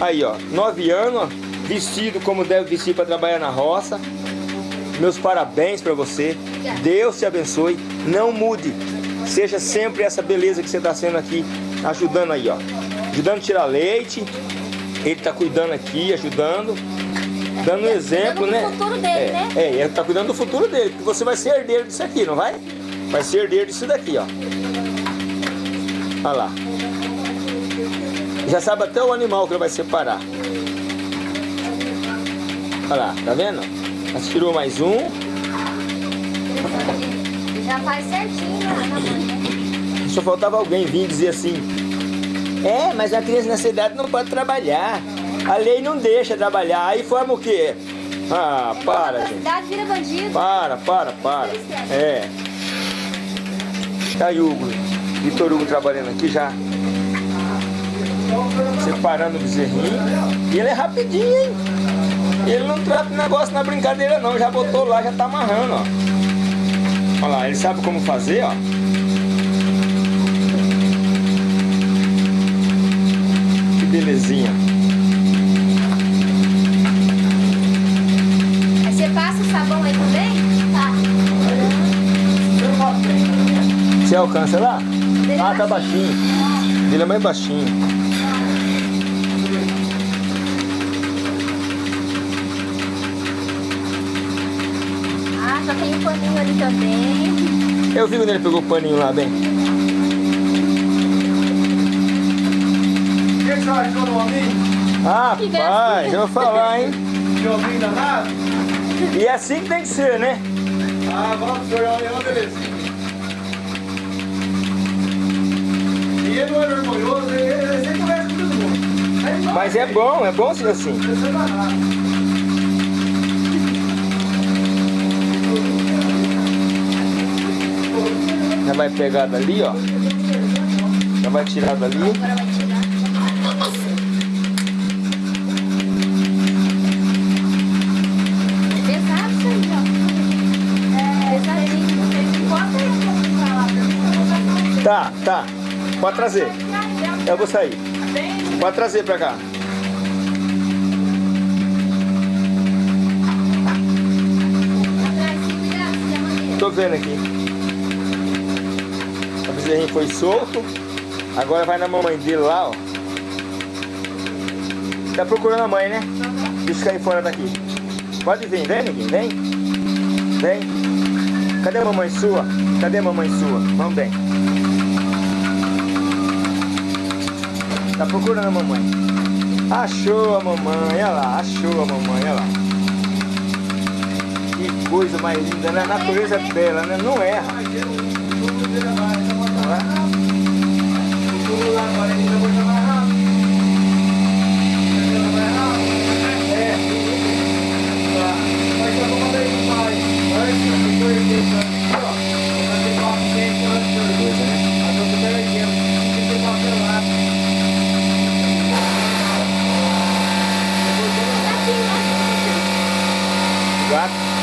Aí, ó, nove anos, ó, vestido como deve vestir para trabalhar na roça. Meus parabéns para você. Deus te abençoe. Não mude. Seja sempre essa beleza que você está sendo aqui, ajudando aí, ó. Ajudando a tirar leite. Ele tá cuidando aqui, ajudando. Dando um exemplo, cuidando do né? futuro dele, é, né? É, ele tá cuidando do futuro dele, porque você vai ser herdeiro disso aqui, não vai? Vai ser herdeiro disso daqui, ó. Olha lá. Já sabe até o animal que ele vai separar. Olha lá, tá vendo? Já tirou mais um. Já faz certinho né? Só faltava alguém vir dizer assim. É, mas a criança nessa idade não pode trabalhar. A lei não deixa trabalhar. Aí forma o quê? Ah, para, A gente. cidade vira bandido. Para, para, para. É. Tá aí Hugo, Vitor Hugo trabalhando aqui já. Separando o bezerrinho. E ele é rapidinho, hein? Ele não trata o negócio na brincadeira não. Já botou lá, já tá amarrando, ó. Olha lá, ele sabe como fazer, ó. Que belezinha. Aí você passa o sabão aí também? Tá. Você alcança lá? Dele Ah, tá baixinho. Ele é mais baixinho. Ah, já tem um paninho ali também. Eu vi quando ele pegou o paninho lá, bem. O que você achou no homem? Ah, Que pai, já vou falar, hein? De homem danado? E é assim que tem que ser, né? Ah, vamos, senhor, é uma beleza. E ele não é orgulhoso, ele, sempre conversa com todo mundo. Mas é bom, é bom ser assim. Você é Já vai pegar dali, ó. Já vai tirar dali. Tá, tá. Pode trazer. Eu vou sair. Pode trazer pra cá. Tô vendo aqui. Bezerrinho foi solto. Agora vai na mamãe dele lá, ó. Tá procurando a mãe, né? Deixa eu cair fora daqui. Pode vir, vem, neguinho, vem. Vem. Cadê a mamãe sua? Cadê a mamãe sua? Vamos bem. Tá procurando a mamãe. Achou a mamãe, olha lá, achou a mamãe, olha lá. Que coisa mais linda, né? A natureza dela, né? Não erra. Não é? Coisa, né? Gato.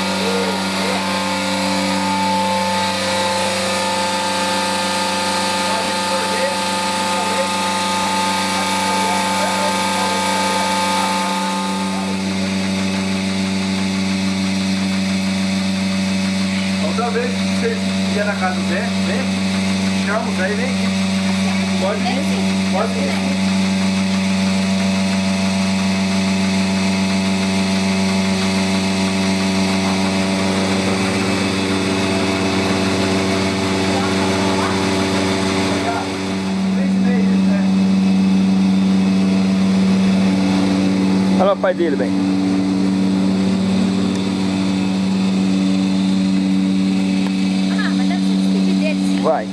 Outra vez que vocês iam na casa do Zé, vem, chama o Zé e vem aqui. Pode vir, pode vir. Olha o pai dele, bem. Ah, mas deve se despedir dele, sim. Vai.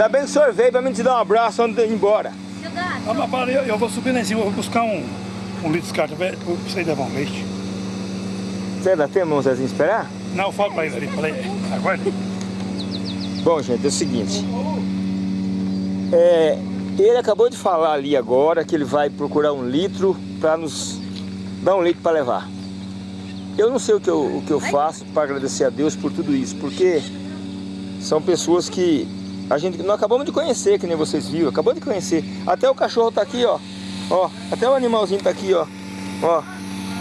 Ainda bem que o senhor veio pra mim te dar um abraço antes de ir embora. Ah, mas para, eu, eu vou subir lá em cima, vou buscar um, um litro de carta pra você levar um leite. Você dá tempo, Zezinho, esperar? Não, eu falo pra ele ali. Falei, aguarda. Bom, gente, é o seguinte. É, ele acabou de falar ali agora que ele vai procurar um litro para nos dar um litro para levar. Eu não sei o que eu, o que eu faço para agradecer a Deus por tudo isso, porque são pessoas que a gente nós acabamos de conhecer, que nem vocês viram, acabou de conhecer. Até o cachorro tá aqui, ó. Ó, até o animalzinho tá aqui, ó. Ó,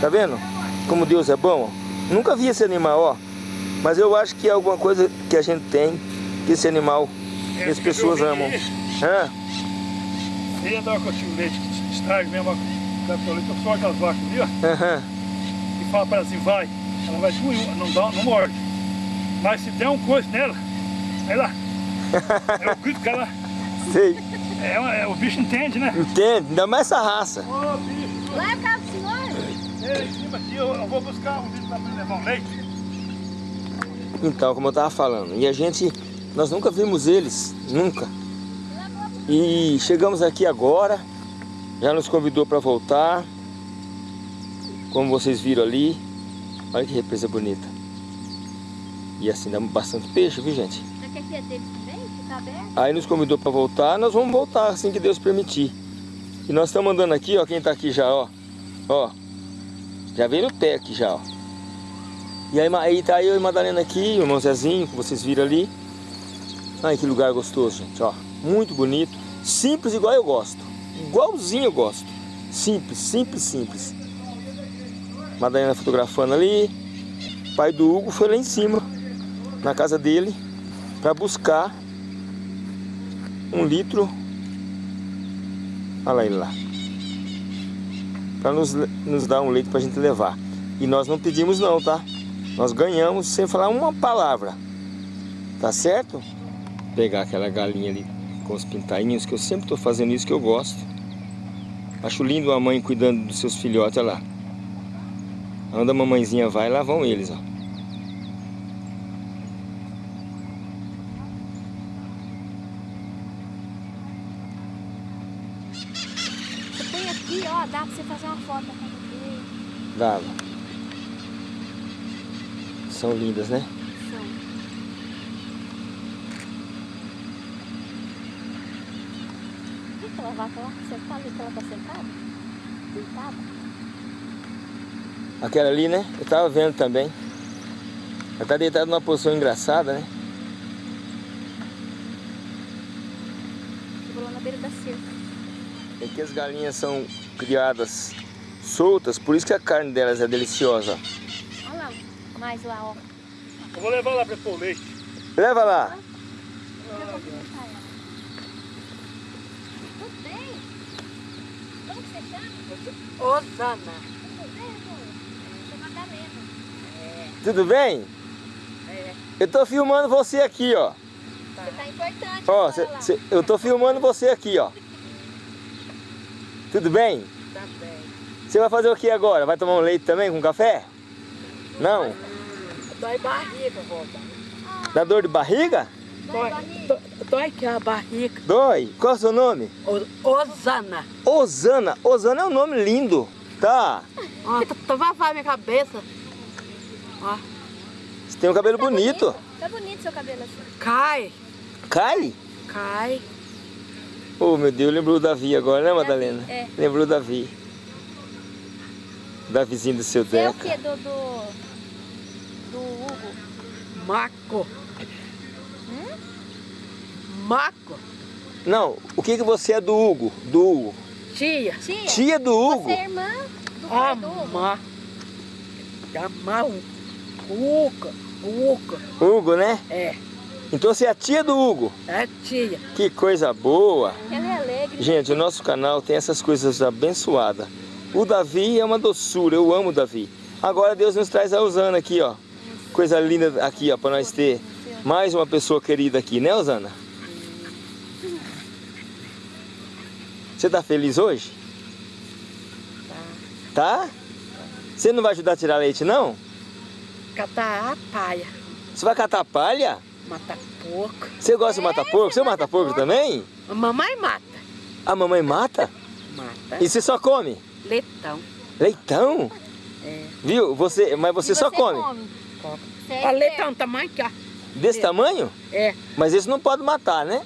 tá vendo? Como Deus é bom? ó. Nunca vi esse animal, ó. Mas eu acho que é alguma coisa que a gente tem, que esse animal, que as pessoas amam. Hã? Ele ia dar cotinho de leite que estraga mesmo. Dá leite, só aquelas vacas ali, ó. E fala pra ela assim, vai. Ela vai não, dá, não morde. Mas se der um coice nela, lá. É o grito que ela. [laughs] Sei. É, é, o bicho entende, né? Entende? Ainda mais essa raça. Ô, bicho, Lá é o carro do senhor? é, em cima aqui, eu, eu vou buscar um bicho pra levar um leite. Então, como eu tava falando, e a gente, nós nunca vimos eles, nunca. E chegamos aqui agora, já nos convidou para voltar, como vocês viram ali. Olha que represa bonita. E assim, dá bastante peixe, viu gente? Que é deles? Fica aberto? Aí nos convidou para voltar, nós vamos voltar assim que Deus permitir. E nós estamos andando aqui, ó, quem tá aqui já, ó. Ó. Já veio no pé aqui já, ó. E aí, aí tá eu e Madalena aqui, o irmão Zezinho, que vocês viram ali. Ai, que lugar gostoso, gente, ó. Muito bonito. Simples igual eu gosto. Igualzinho eu gosto. Simples, simples, simples. Madalena fotografando ali. O pai do Hugo foi lá em cima, na casa dele, para buscar um litro. Olha ele lá. Para nos, nos dar um leite para a gente levar. E nós não pedimos não, tá? Nós ganhamos sem falar uma palavra. Tá certo? Pegar aquela galinha ali com os pintainhos, que eu sempre estou fazendo isso que eu gosto. Acho lindo a mãe cuidando dos seus filhotes, olha lá. Onde a mamãezinha vai, lá vão eles, ó. Você põe aqui, ó, dá pra você fazer uma foto casa dele. Dava. São lindas, né? São. Aquela vaca lá? Você tá ali que ela tá sentada? Deitada? Aquela ali, né? Eu tava vendo também. Ela tá deitada numa posição engraçada, né? Lá na beira da cerca. É que as galinhas são criadas soltas, por isso que a carne delas é deliciosa. Olha lá, mais lá, ó. Eu vou levar lá pra pôr o leite. Leva lá. Tudo bem? Como que você chama? Osana. Tudo bem, amor? Eu sou Madalena. Tudo bem? É. Eu tô filmando você aqui, ó. Você tá importante Ó, cê- cê- eu tô filmando você aqui, ó. Tudo bem? Tá bem. Você vai fazer o que agora? Vai tomar um leite também com café? Não? Dói barriga, vovó. Dá dor de barriga? Dói, dói, dói aqui a barriga. Dói. Qual é o seu nome? O- Osana. Osana. Osana é um nome lindo. Tá. Ó, tá, tá vai minha cabeça. Ó, Você tem um cabelo bonito. Tá bonito seu cabelo assim. cai, Cai? cai. Oh, meu Deus, lembrou o Davi agora, né, Madalena? é. Lembrou o Davi. Davizinho do seu Você é o que do, do, do Hugo? Maco. Maco. Não, o que que você é do Hugo? Do Hugo. Tia. Tia, Tia do Hugo? você é irmã do pai do Hugo? Ama. Ama o Uca. Uca. Hugo, né? É, Então você é a tia do Hugo. é tia. Que coisa boa. Ela é alegre. Gente, o nosso canal tem essas coisas abençoadas. O Davi é uma doçura, eu amo o Davi. Agora Deus nos traz a Osana aqui, ó. Coisa linda aqui, ó, para nós ter mais uma pessoa querida aqui, né, Osana? Você tá feliz hoje? Tá? Você não vai ajudar a tirar leite, não? Catar a paia. Você vai catar palha? Matar porco. Você gosta de matar porco? Você mata porco também? A mamãe mata. A mamãe mata? Mata. E você só come? Leitão. Leitão? É. Viu? Você, mas você E só come. coca. Sério? Boletão, tamanho que ó. Desse tamanho? É. Mas esse não pode matar, né?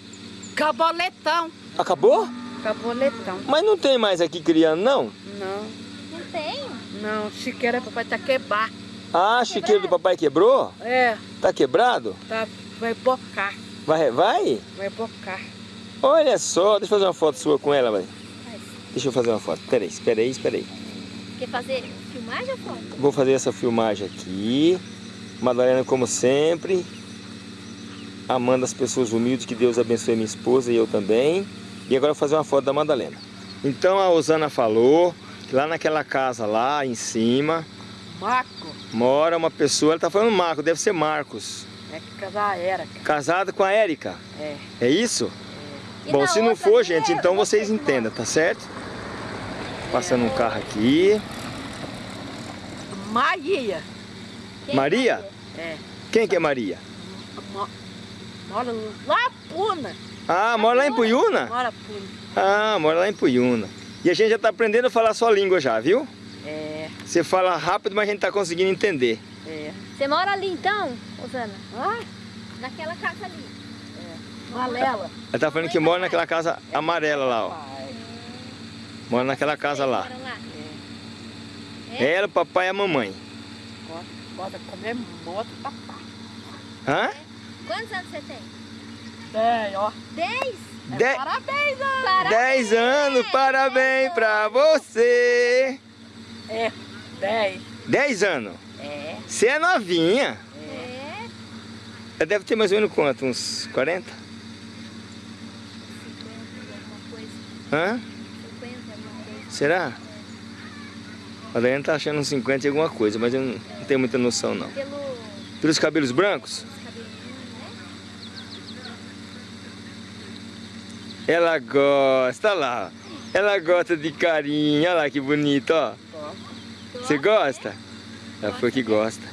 Caboletão. Acabou? Caboletão. Mas não tem mais aqui criando, não? Não, Não tem? não. Chiqueira, papai tá quebrar. Ah, a chiqueira do papai quebrou? É, Tá quebrado? tá, vai bocar. Vai, vai? Vai bocar. Olha só, deixa eu fazer uma foto sua com ela, vai. Deixa eu fazer uma foto. Peraí, espera aí, espera aí. Quer fazer filmagem ou foto? Vou fazer essa filmagem aqui. Madalena, como sempre, amando as pessoas humildes, que Deus abençoe minha esposa e eu também. E agora eu vou fazer uma foto da Madalena. Então a Osana falou que lá naquela casa lá em cima Marco, mora uma pessoa, ela tá falando Marco, deve ser Marcos. É que casar era, cara. Casada com a Érica. É. É isso? E Bom, se não for, gente, é então vocês entendam, tá certo? Passando um carro aqui. Maria. Quem Maria? É. Quem que é Maria? Mo- Mora lá Puna. Ah, mora lá em Puyuna? Mora Puna. Ah, mora lá em Puyuna. E a gente já tá aprendendo a falar sua língua já, viu? É, Você fala rápido, mas a gente tá conseguindo entender. É. Você mora ali então, Osana? Ah, Naquela casa ali. Malela. Ela tá falando que mora naquela casa amarela lá, ó. Pai. Mora naquela casa lá. moram lá? É. Ela, o papai e a mamãe. De comer moto, papai. Hã? Quantos anos você tem? É, ó. Dez? É, De- Parabéns, ó. Parabéns! Dez anos, parabéns pra você! É, dez. Dez anos. É, Você é novinha. É. Ela deve ter mais ou menos quanto? Uns 40? 50, alguma coisa. Hã? 50, alguma coisa. Será? A Daiane tá achando uns 50 e alguma coisa, mas eu não, não tenho muita noção não. Pelo Pelos cabelos brancos? né? Ela gosta, olha lá. Ela gosta de carinho, olha lá que bonito, ó. Você gosta? Ela foi que gosta.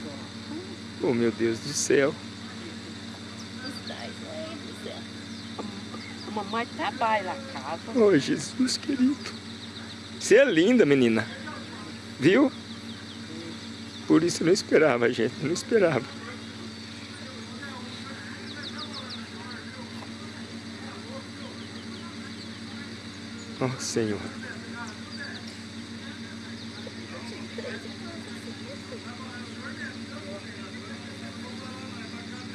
Oh meu Deus do céu. A mamãe trabalha na casa. Oh Jesus querido. Você é linda, menina. Viu? Por isso eu não esperava, gente. Não esperava. Oh Senhor.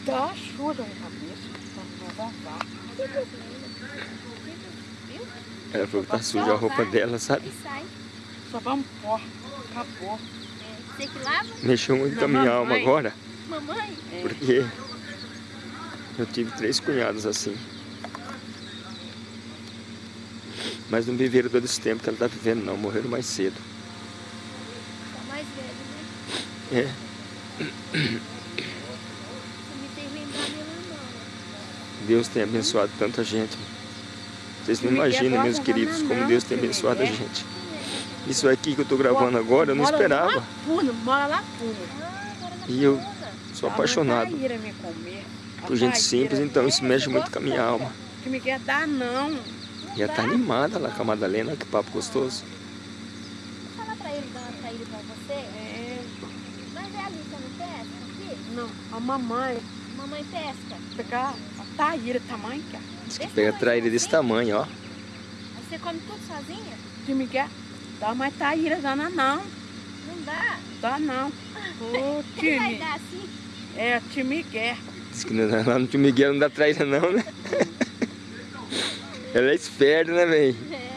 Dá ajuda na cabeça. pra não vazar. Ela falou que tá suja a roupa dela, sabe? E sai. Só vamos pôr. Acabou. É. Você que lava? Mexeu muito com a minha alma agora. Mamãe? Porque eu tive três cunhados assim. Mas não viveram todo esse tempo que ela está vivendo não, morreram mais cedo. Tá mais velho, né? É, Você me fez lembrar meu irmão. Deus tem abençoado tanta gente. Vocês não imaginam, meus queridos, como Deus tem abençoado a gente. Isso aqui que eu estou gravando agora, eu não esperava. Mora lá Puna. Ah, agora na E eu sou A apaixonado por gente simples, então isso mexe muito com a minha alma. Que me quer dar, não. E ela tá animada lá com a Madalena, que papo gostoso. Fala pra ele dar uma saída pra você. É, Mas é ali, você não pesca aqui? não, a mamãe Mamãe pesca. A Taíra tamanho, cara. Diz que pega traíra desse tamanho, ó. Aí você come tudo sozinha? Me quer dar mais Taíra, dana não. Não dá. Dá não. Ô, [laughs] Ele vai time. dar assim? É, time quer. Diz que não- lá no tio Miguel não dá traíra não, né? Ela é esperta, né, véi? É.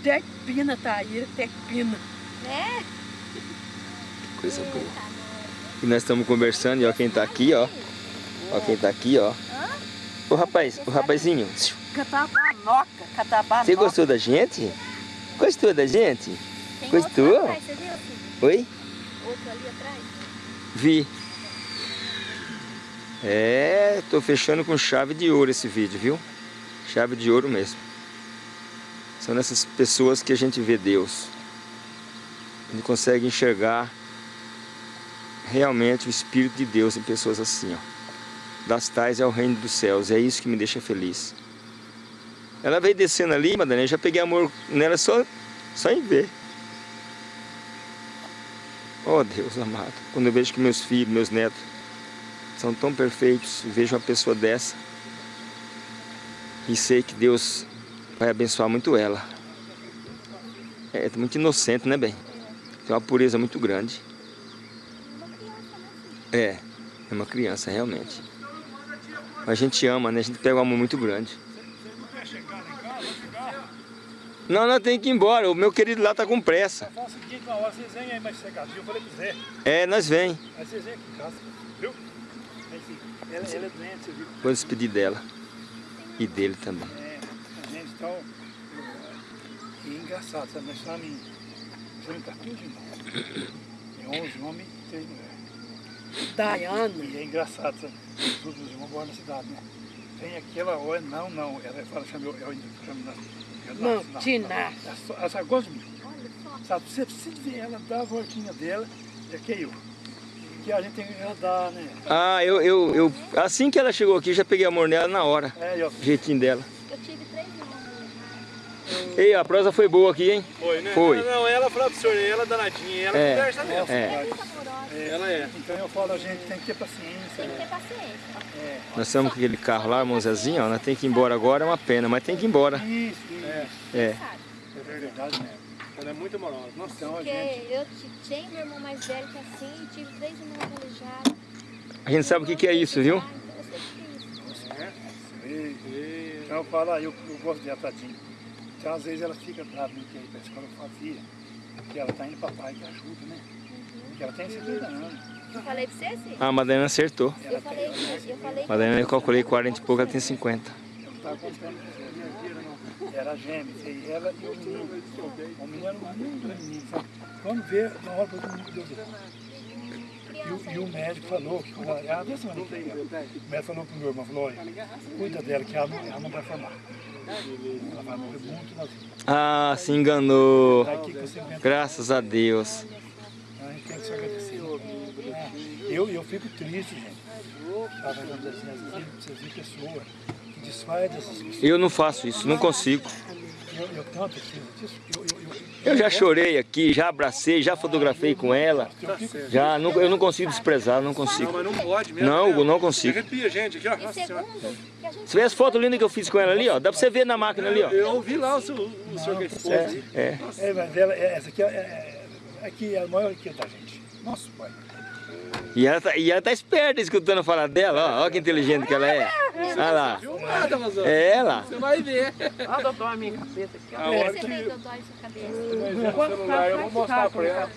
Até pina, Taíra, até pina. É? Coisa boa. Tá. E nós estamos conversando e ó quem tá aqui, ó. Ó quem tá aqui, ó. O rapaz, o rapazinho. Catabanoca, catabanoca. Você gostou da gente? Gostou da gente? Tem Gostou? atrás? Oi? Outro ali atrás? Vi. É, tô fechando com chave de ouro esse vídeo, viu? Chave de ouro mesmo. São nessas pessoas que a gente vê Deus. A gente consegue enxergar realmente o Espírito de Deus em pessoas assim, ó. Das tais é o reino dos céus, é isso que me deixa feliz. Ela veio descendo ali, Madalena, já peguei amor nela só, só em ver. Oh Deus amado, quando eu vejo que meus filhos, meus netos são tão perfeitos, vejo uma pessoa dessa e sei que Deus vai abençoar muito ela. É muito inocente, né, bem? Tem uma pureza muito grande. É, é uma criança, realmente. A gente ama, né? A gente pega um amor muito grande. Não, não tem que ir embora. O meu querido lá tá com pressa. Fala o seguinte, uma hora vocês vêm aí mais cegadinho. Eu falei pro Zé. É, nós vem. Aí vocês vêm aqui em casa, viu? Ela, ela é doente, você viu? Vou despedir dela. E dele também. É, a gente então. E é engraçado, sabe? Nós estamos em. Estamos em 14 irmãos. Tem 11 homens e 3 mulheres. Daiane. E é engraçado, sabe? Os outros irmãos moram na cidade, né? Tem aquela hora, não, não. Ela fala, chama eu, eu ainda chamo na. Não, Tina. Ela só- gosta de mim. Sabe, você precisa ver ela dar a voltinha dela, é que eu. Que a gente tem que andar, né? Ah, eu, eu, eu... Assim que ela chegou aqui, já peguei amor nela na hora. É, eu, Jeitinho dela. Eu tive três. Ei, a prosa foi boa aqui, hein? Foi, né? Foi. Não, não, ela falou pro senhor, ela é danadinha, ela É. conversa mesmo. É, Ela é. então eu falo, a gente tem que ter paciência. Tem que Né? ter paciência. nós estamos com aquele carro lá, irmão Zezinho, ó. Nós temos que ir embora agora, é uma pena, mas tem que ir embora. Isso, isso. É, É. é verdade mesmo. Ela é muito amorosa. Nossa, Então a Porque gente. eu ti- tinha meu irmão mais velho que assim, e tive três irmãos aleijados. A gente sabe o que, que é isso, viu? Ah, então eu sei o que é isso. Então eu falo, eu, eu gosto dela, tadinho. Então às vezes ela fica brava, não quer ir pra escola, eu filha, porque ela tá indo pra pai que ajuda, né? Porque ela tem 70 anos. Eu falei pra você, sim? Ah, a Madalena acertou. Eu falei, eu falei. Madalena, eu calculei 40 e pouco, ela tem 50. Eu estava contando que era gêmeos, e ela e o menino. O menino era um lindo menino, sabe? Quando vê, na hora todo mundo deu e, o- e o médico falou que ela, ela que vem, o médico falou pro meu irmão, falou, olha, cuida dela que ela não, ela não vai formar. Ah, se enganou. Graças a Deus. a gente tem que se agradecer. É, Eu, eu fico triste, gente. Assim. Eu não faço isso, não consigo. Eu, eu tanto preciso disso. Eu, eu, já chorei aqui, já abracei, já fotografei com ela. Já, não, eu não consigo desprezar, não consigo. mas não pode mesmo. Não, né? Hugo, não consigo. Arrepia, gente, aqui, ó. E Você vê as fotos lindas que eu fiz com ela ali, ó? Dá pra você ver na máquina ali, ó. Eu vi lá o, seu, o senhor que expôs aí. É. É, mas ela, é- essa aqui é, é, é, aqui é a maior que da gente. Nosso pai. E ela, tá, e ela tá esperta escutando falar dela, ó. Ó que inteligente que ela é. Olha lá. Rosana. É ela. Você vai ver. Olha, doutor, a minha cabeça aqui. A hora que celular eu vou mostrar pra ela.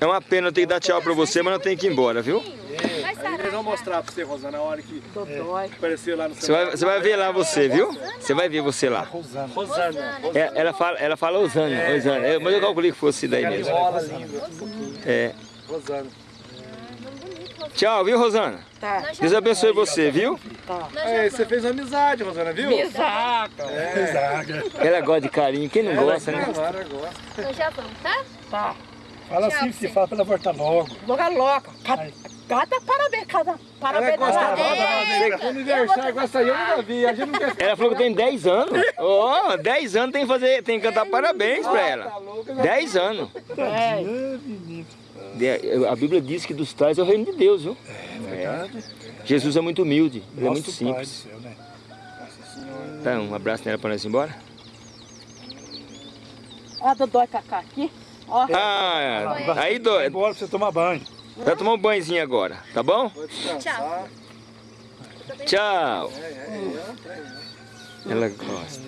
É uma pena eu ter que dar tchau pra você, mas eu tenho que ir embora, viu? Eles vão mostrar pra você, Rosana, a hora que Dodói. aparecer lá no Você vai, você vai ver lá você, viu? Você vai ver você lá. Rosana. Rosana. É, ela fala, ela fala Osânia, Osânia. É, mas eu calculei que fosse daí mesmo. É. Rosana. Tchau, viu, Rosana? Tá. Deus abençoe você, viu? É, você fez amizade, Rosana, viu? Exato. Zaga. Ela gosta de carinho, quem não gosta, né? Agora gosta. Nós já vamos, tá? Tá. Fala assim, se fala pra ela voltar logo. Boca louca. Cada, cada parabéns, cada Ela parabéns. gosta cada- é, do aniversário, gosta aí, eu nunca vi. A gente não quer Ela falou que tem 10 anos. Ó, 10 anos tem que fazer, tem que cantar parabéns pra ela. Tá louca, 10 anos. É. A Bíblia diz que dos tais é o reino de Deus, viu? Verdade. Jesus é muito humilde, ele é muito Nosso Pai do simples. céu, né? Tá, um abraço nela pra nós ir embora. Ó, Dodói Cacá aqui. Ó. Ah, aí Vai dói. embora pra você tomar banho. Vai tomar um banhozinho agora, tá bom? Tchau. Tchau. Ela gosta.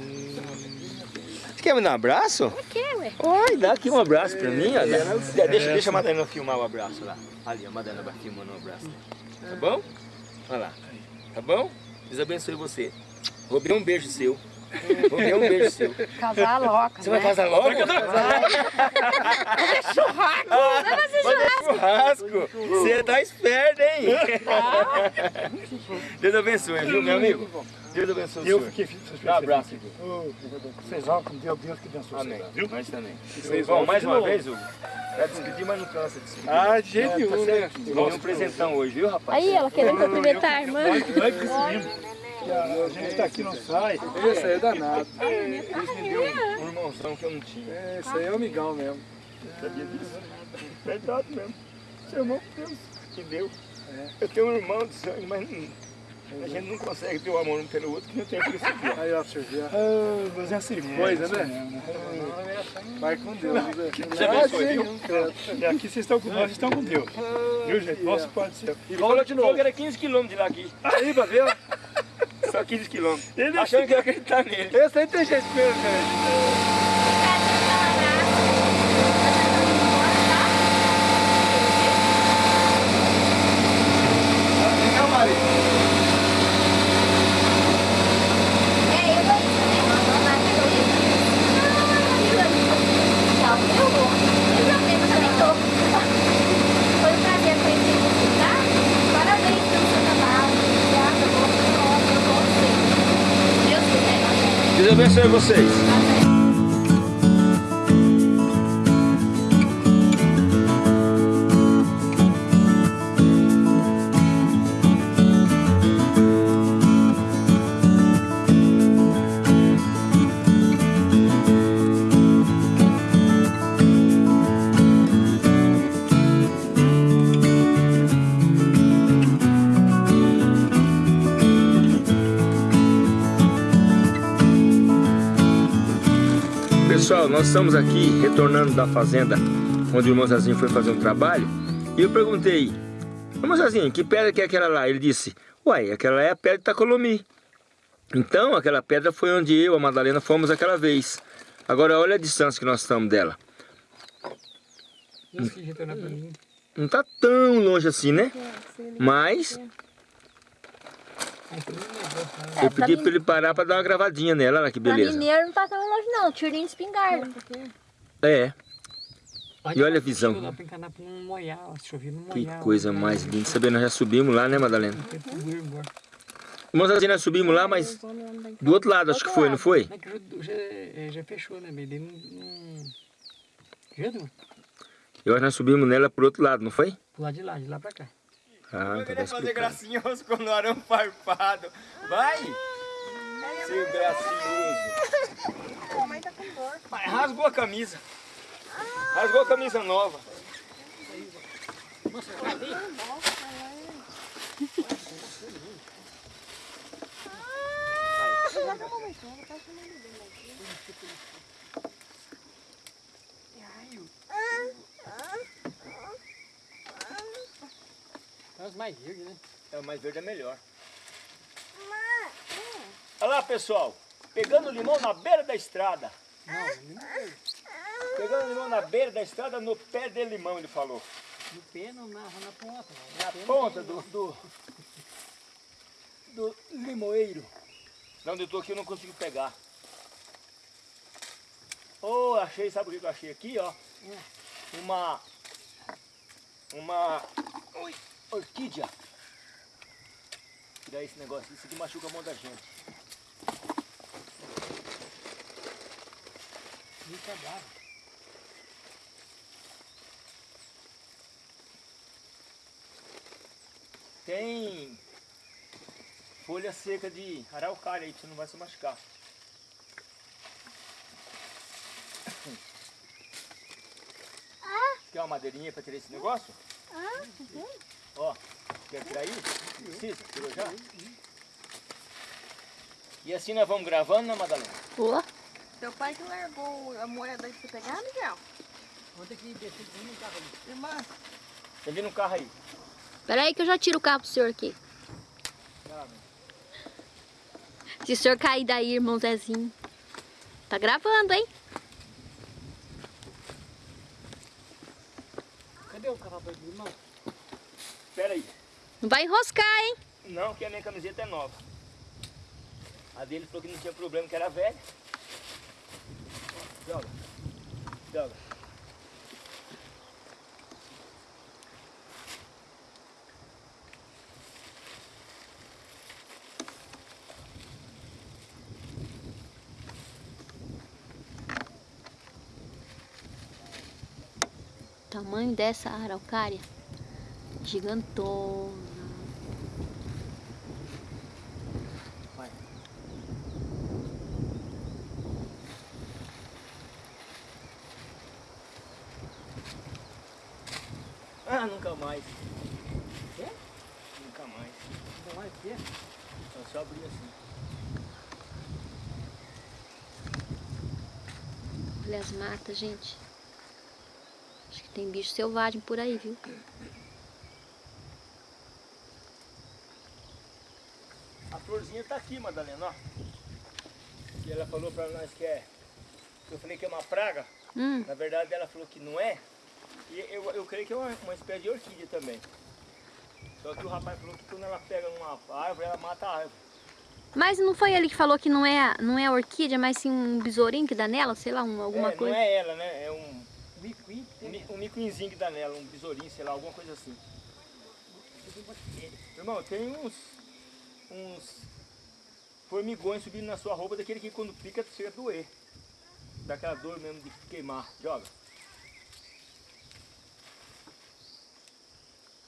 Você quer me dar um abraço? Que, ué? Oi, dá aqui um abraço pra mim. ó. Dá- Deixa, deixa a Madalena filmar o abraço lá. Ali, a Madalena vai filmando o abraço. Tá bom? Olha lá. Tá bom? Deus abençoe você. Vou ver um beijo seu. Vou ver um beijo seu. Casar louca. Você vai né? casar logo? churrasco! Vai fazer churrasco! Você tá esperto, hein? Deus abençoe, viu, meu amigo? Deus abençoe o Eu senhor. fiquei feliz. Dá um abraço aqui. Vocês vão com Deus, Deus que abençoe Amém. vocês, viu? Nós também. Vocês vão mais uma vez, Hugo. Vai despedir, mas não cansa de despedir. Ah, de jeito nenhum, né? Ganhei um presentão hoje, viu, rapaz? Aí, ela querendo cumprimentar a irmã. Nós que recebemos. A a gente tá aqui, não sai. Esse aí é danado. Eles me deu um irmãozão que eu não tinha. É, Esse aí é amigão mesmo. Sabia disso? Verdade mesmo. Seu irmão, Deus que deu. Eu tenho um irmão de sangue, mas não- a gente não consegue ter o amor um pelo outro que não tem por isso aqui. ó. Aí, ó, você. Ah, mas é assim Coisa, né? Vai com Deus, né? Você abençoe, viu? Aqui vocês estão com nós, vocês estão com Deus. Viu, gente? Nosso Pai do céu. E volta de novo. Que era 15 quilômetros de lá aqui. Aí, pra ver. Só 15 quilômetros. Achando que ia acreditar nele. Esse aí tem jeito mesmo, gente. Não, Maria. Foi um prazer conhecer você, tá? Parabéns pelo seu trabalho. Obrigada, boa sorte, eu vou você. Deus abençoe vocês. Pessoal, nós estamos aqui retornando da fazenda onde o irmão Zezinho foi fazer um trabalho e eu perguntei, irmão Zezinho, que pedra que é aquela lá? Ele disse, uai, aquela é a pedra de Tacolomi. Então, aquela pedra foi onde eu e a Madalena fomos aquela vez. Agora, olha a distância que nós estamos dela. Não tá tão longe assim, né? Mas eu pedi para ele parar para dar uma gravadinha nela, olha que Pra beleza. mineiro não tá tão longe não, tirinho de espingarda. É, E olha a visão. Pra pra que coisa mais linda. Sabendo, nós já subimos lá, né, Madalena? Irmãos, assim, nós subimos lá, mas do outro lado, acho que foi, não foi? Que já, fechou, né? Eu acho que nós subimos nela pro outro lado, não foi? Pro lado de lá, de lá pra cá. Ah, então tá explicado. gracinhoso com o arame farpado. Vai! Seu gracioso. Mas rasgou a camisa. Rasgou a camisa nova. É os mais verdes, né? É, o mais verde é melhor. Olha lá, pessoal. Pegando limão na beira da estrada. Pegando limão na beira da estrada, no pé de limão, ele falou. No pé, não, na, na ponta. Na não ponta do, do, do limoeiro. Não, onde eu tô aqui eu não consigo pegar. Oh, achei, sabe o que eu achei aqui, ó? Uma, uma ui, orquídea. Tirar esse negócio, isso aqui machuca a mão da gente. Tem folha seca de araucária aí, que você não vai se machucar. Quer uma madeirinha para tirar esse negócio? Ó, quer tirar aí? Precisa? Tirou já? E assim nós vamos gravando, né, Madalena? Boa. Seu pai que largou a moeda aí pra você pegar, Miguel? Vou ter que descer de um carro ali. Irmã, Tem ali no carro aí. Pera aí que eu já tiro o carro pro senhor aqui. Se o senhor cair daí, irmão Zezinho. Tá gravando, hein? Cadê o carro do irmão? Espera aí. Não vai enroscar, hein? Não, que a minha camiseta é nova. A dele falou que não tinha problema, que era velha. Joga. Joga. Tamanho dessa araucária. Gigantona. Ah, nunca mais. É? Nunca mais. Não vai ter. Então só abrir assim. Olha as matas, gente. Acho que tem bicho selvagem por aí, viu? A florzinha tá aqui, Madalena, ó. E ela falou pra nós que é. Eu falei que é uma praga. Hum, Na verdade ela falou que não é. E eu, eu creio que é uma, uma espécie de orquídea também. Só que o rapaz falou que quando ela pega numa árvore, ela mata a árvore. Mas não foi ele que falou que não é, não é orquídea, mas sim um besourinho que dá nela? Sei lá, um- alguma é, coisa. Não é ela, né? É um, Micuí. um, mi- um micuinzinho que dá nela, um besourinho, sei lá, alguma coisa assim. Irmão, tem uns. uns formigões subindo na sua roupa, daquele que quando pica chega a doer. Daquela dor mesmo de queimar. Joga.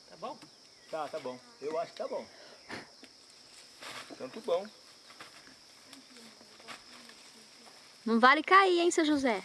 Tá bom? Tá, tá bom. Eu acho que tá bom. Tanto bom. Não vale cair, hein, seu José?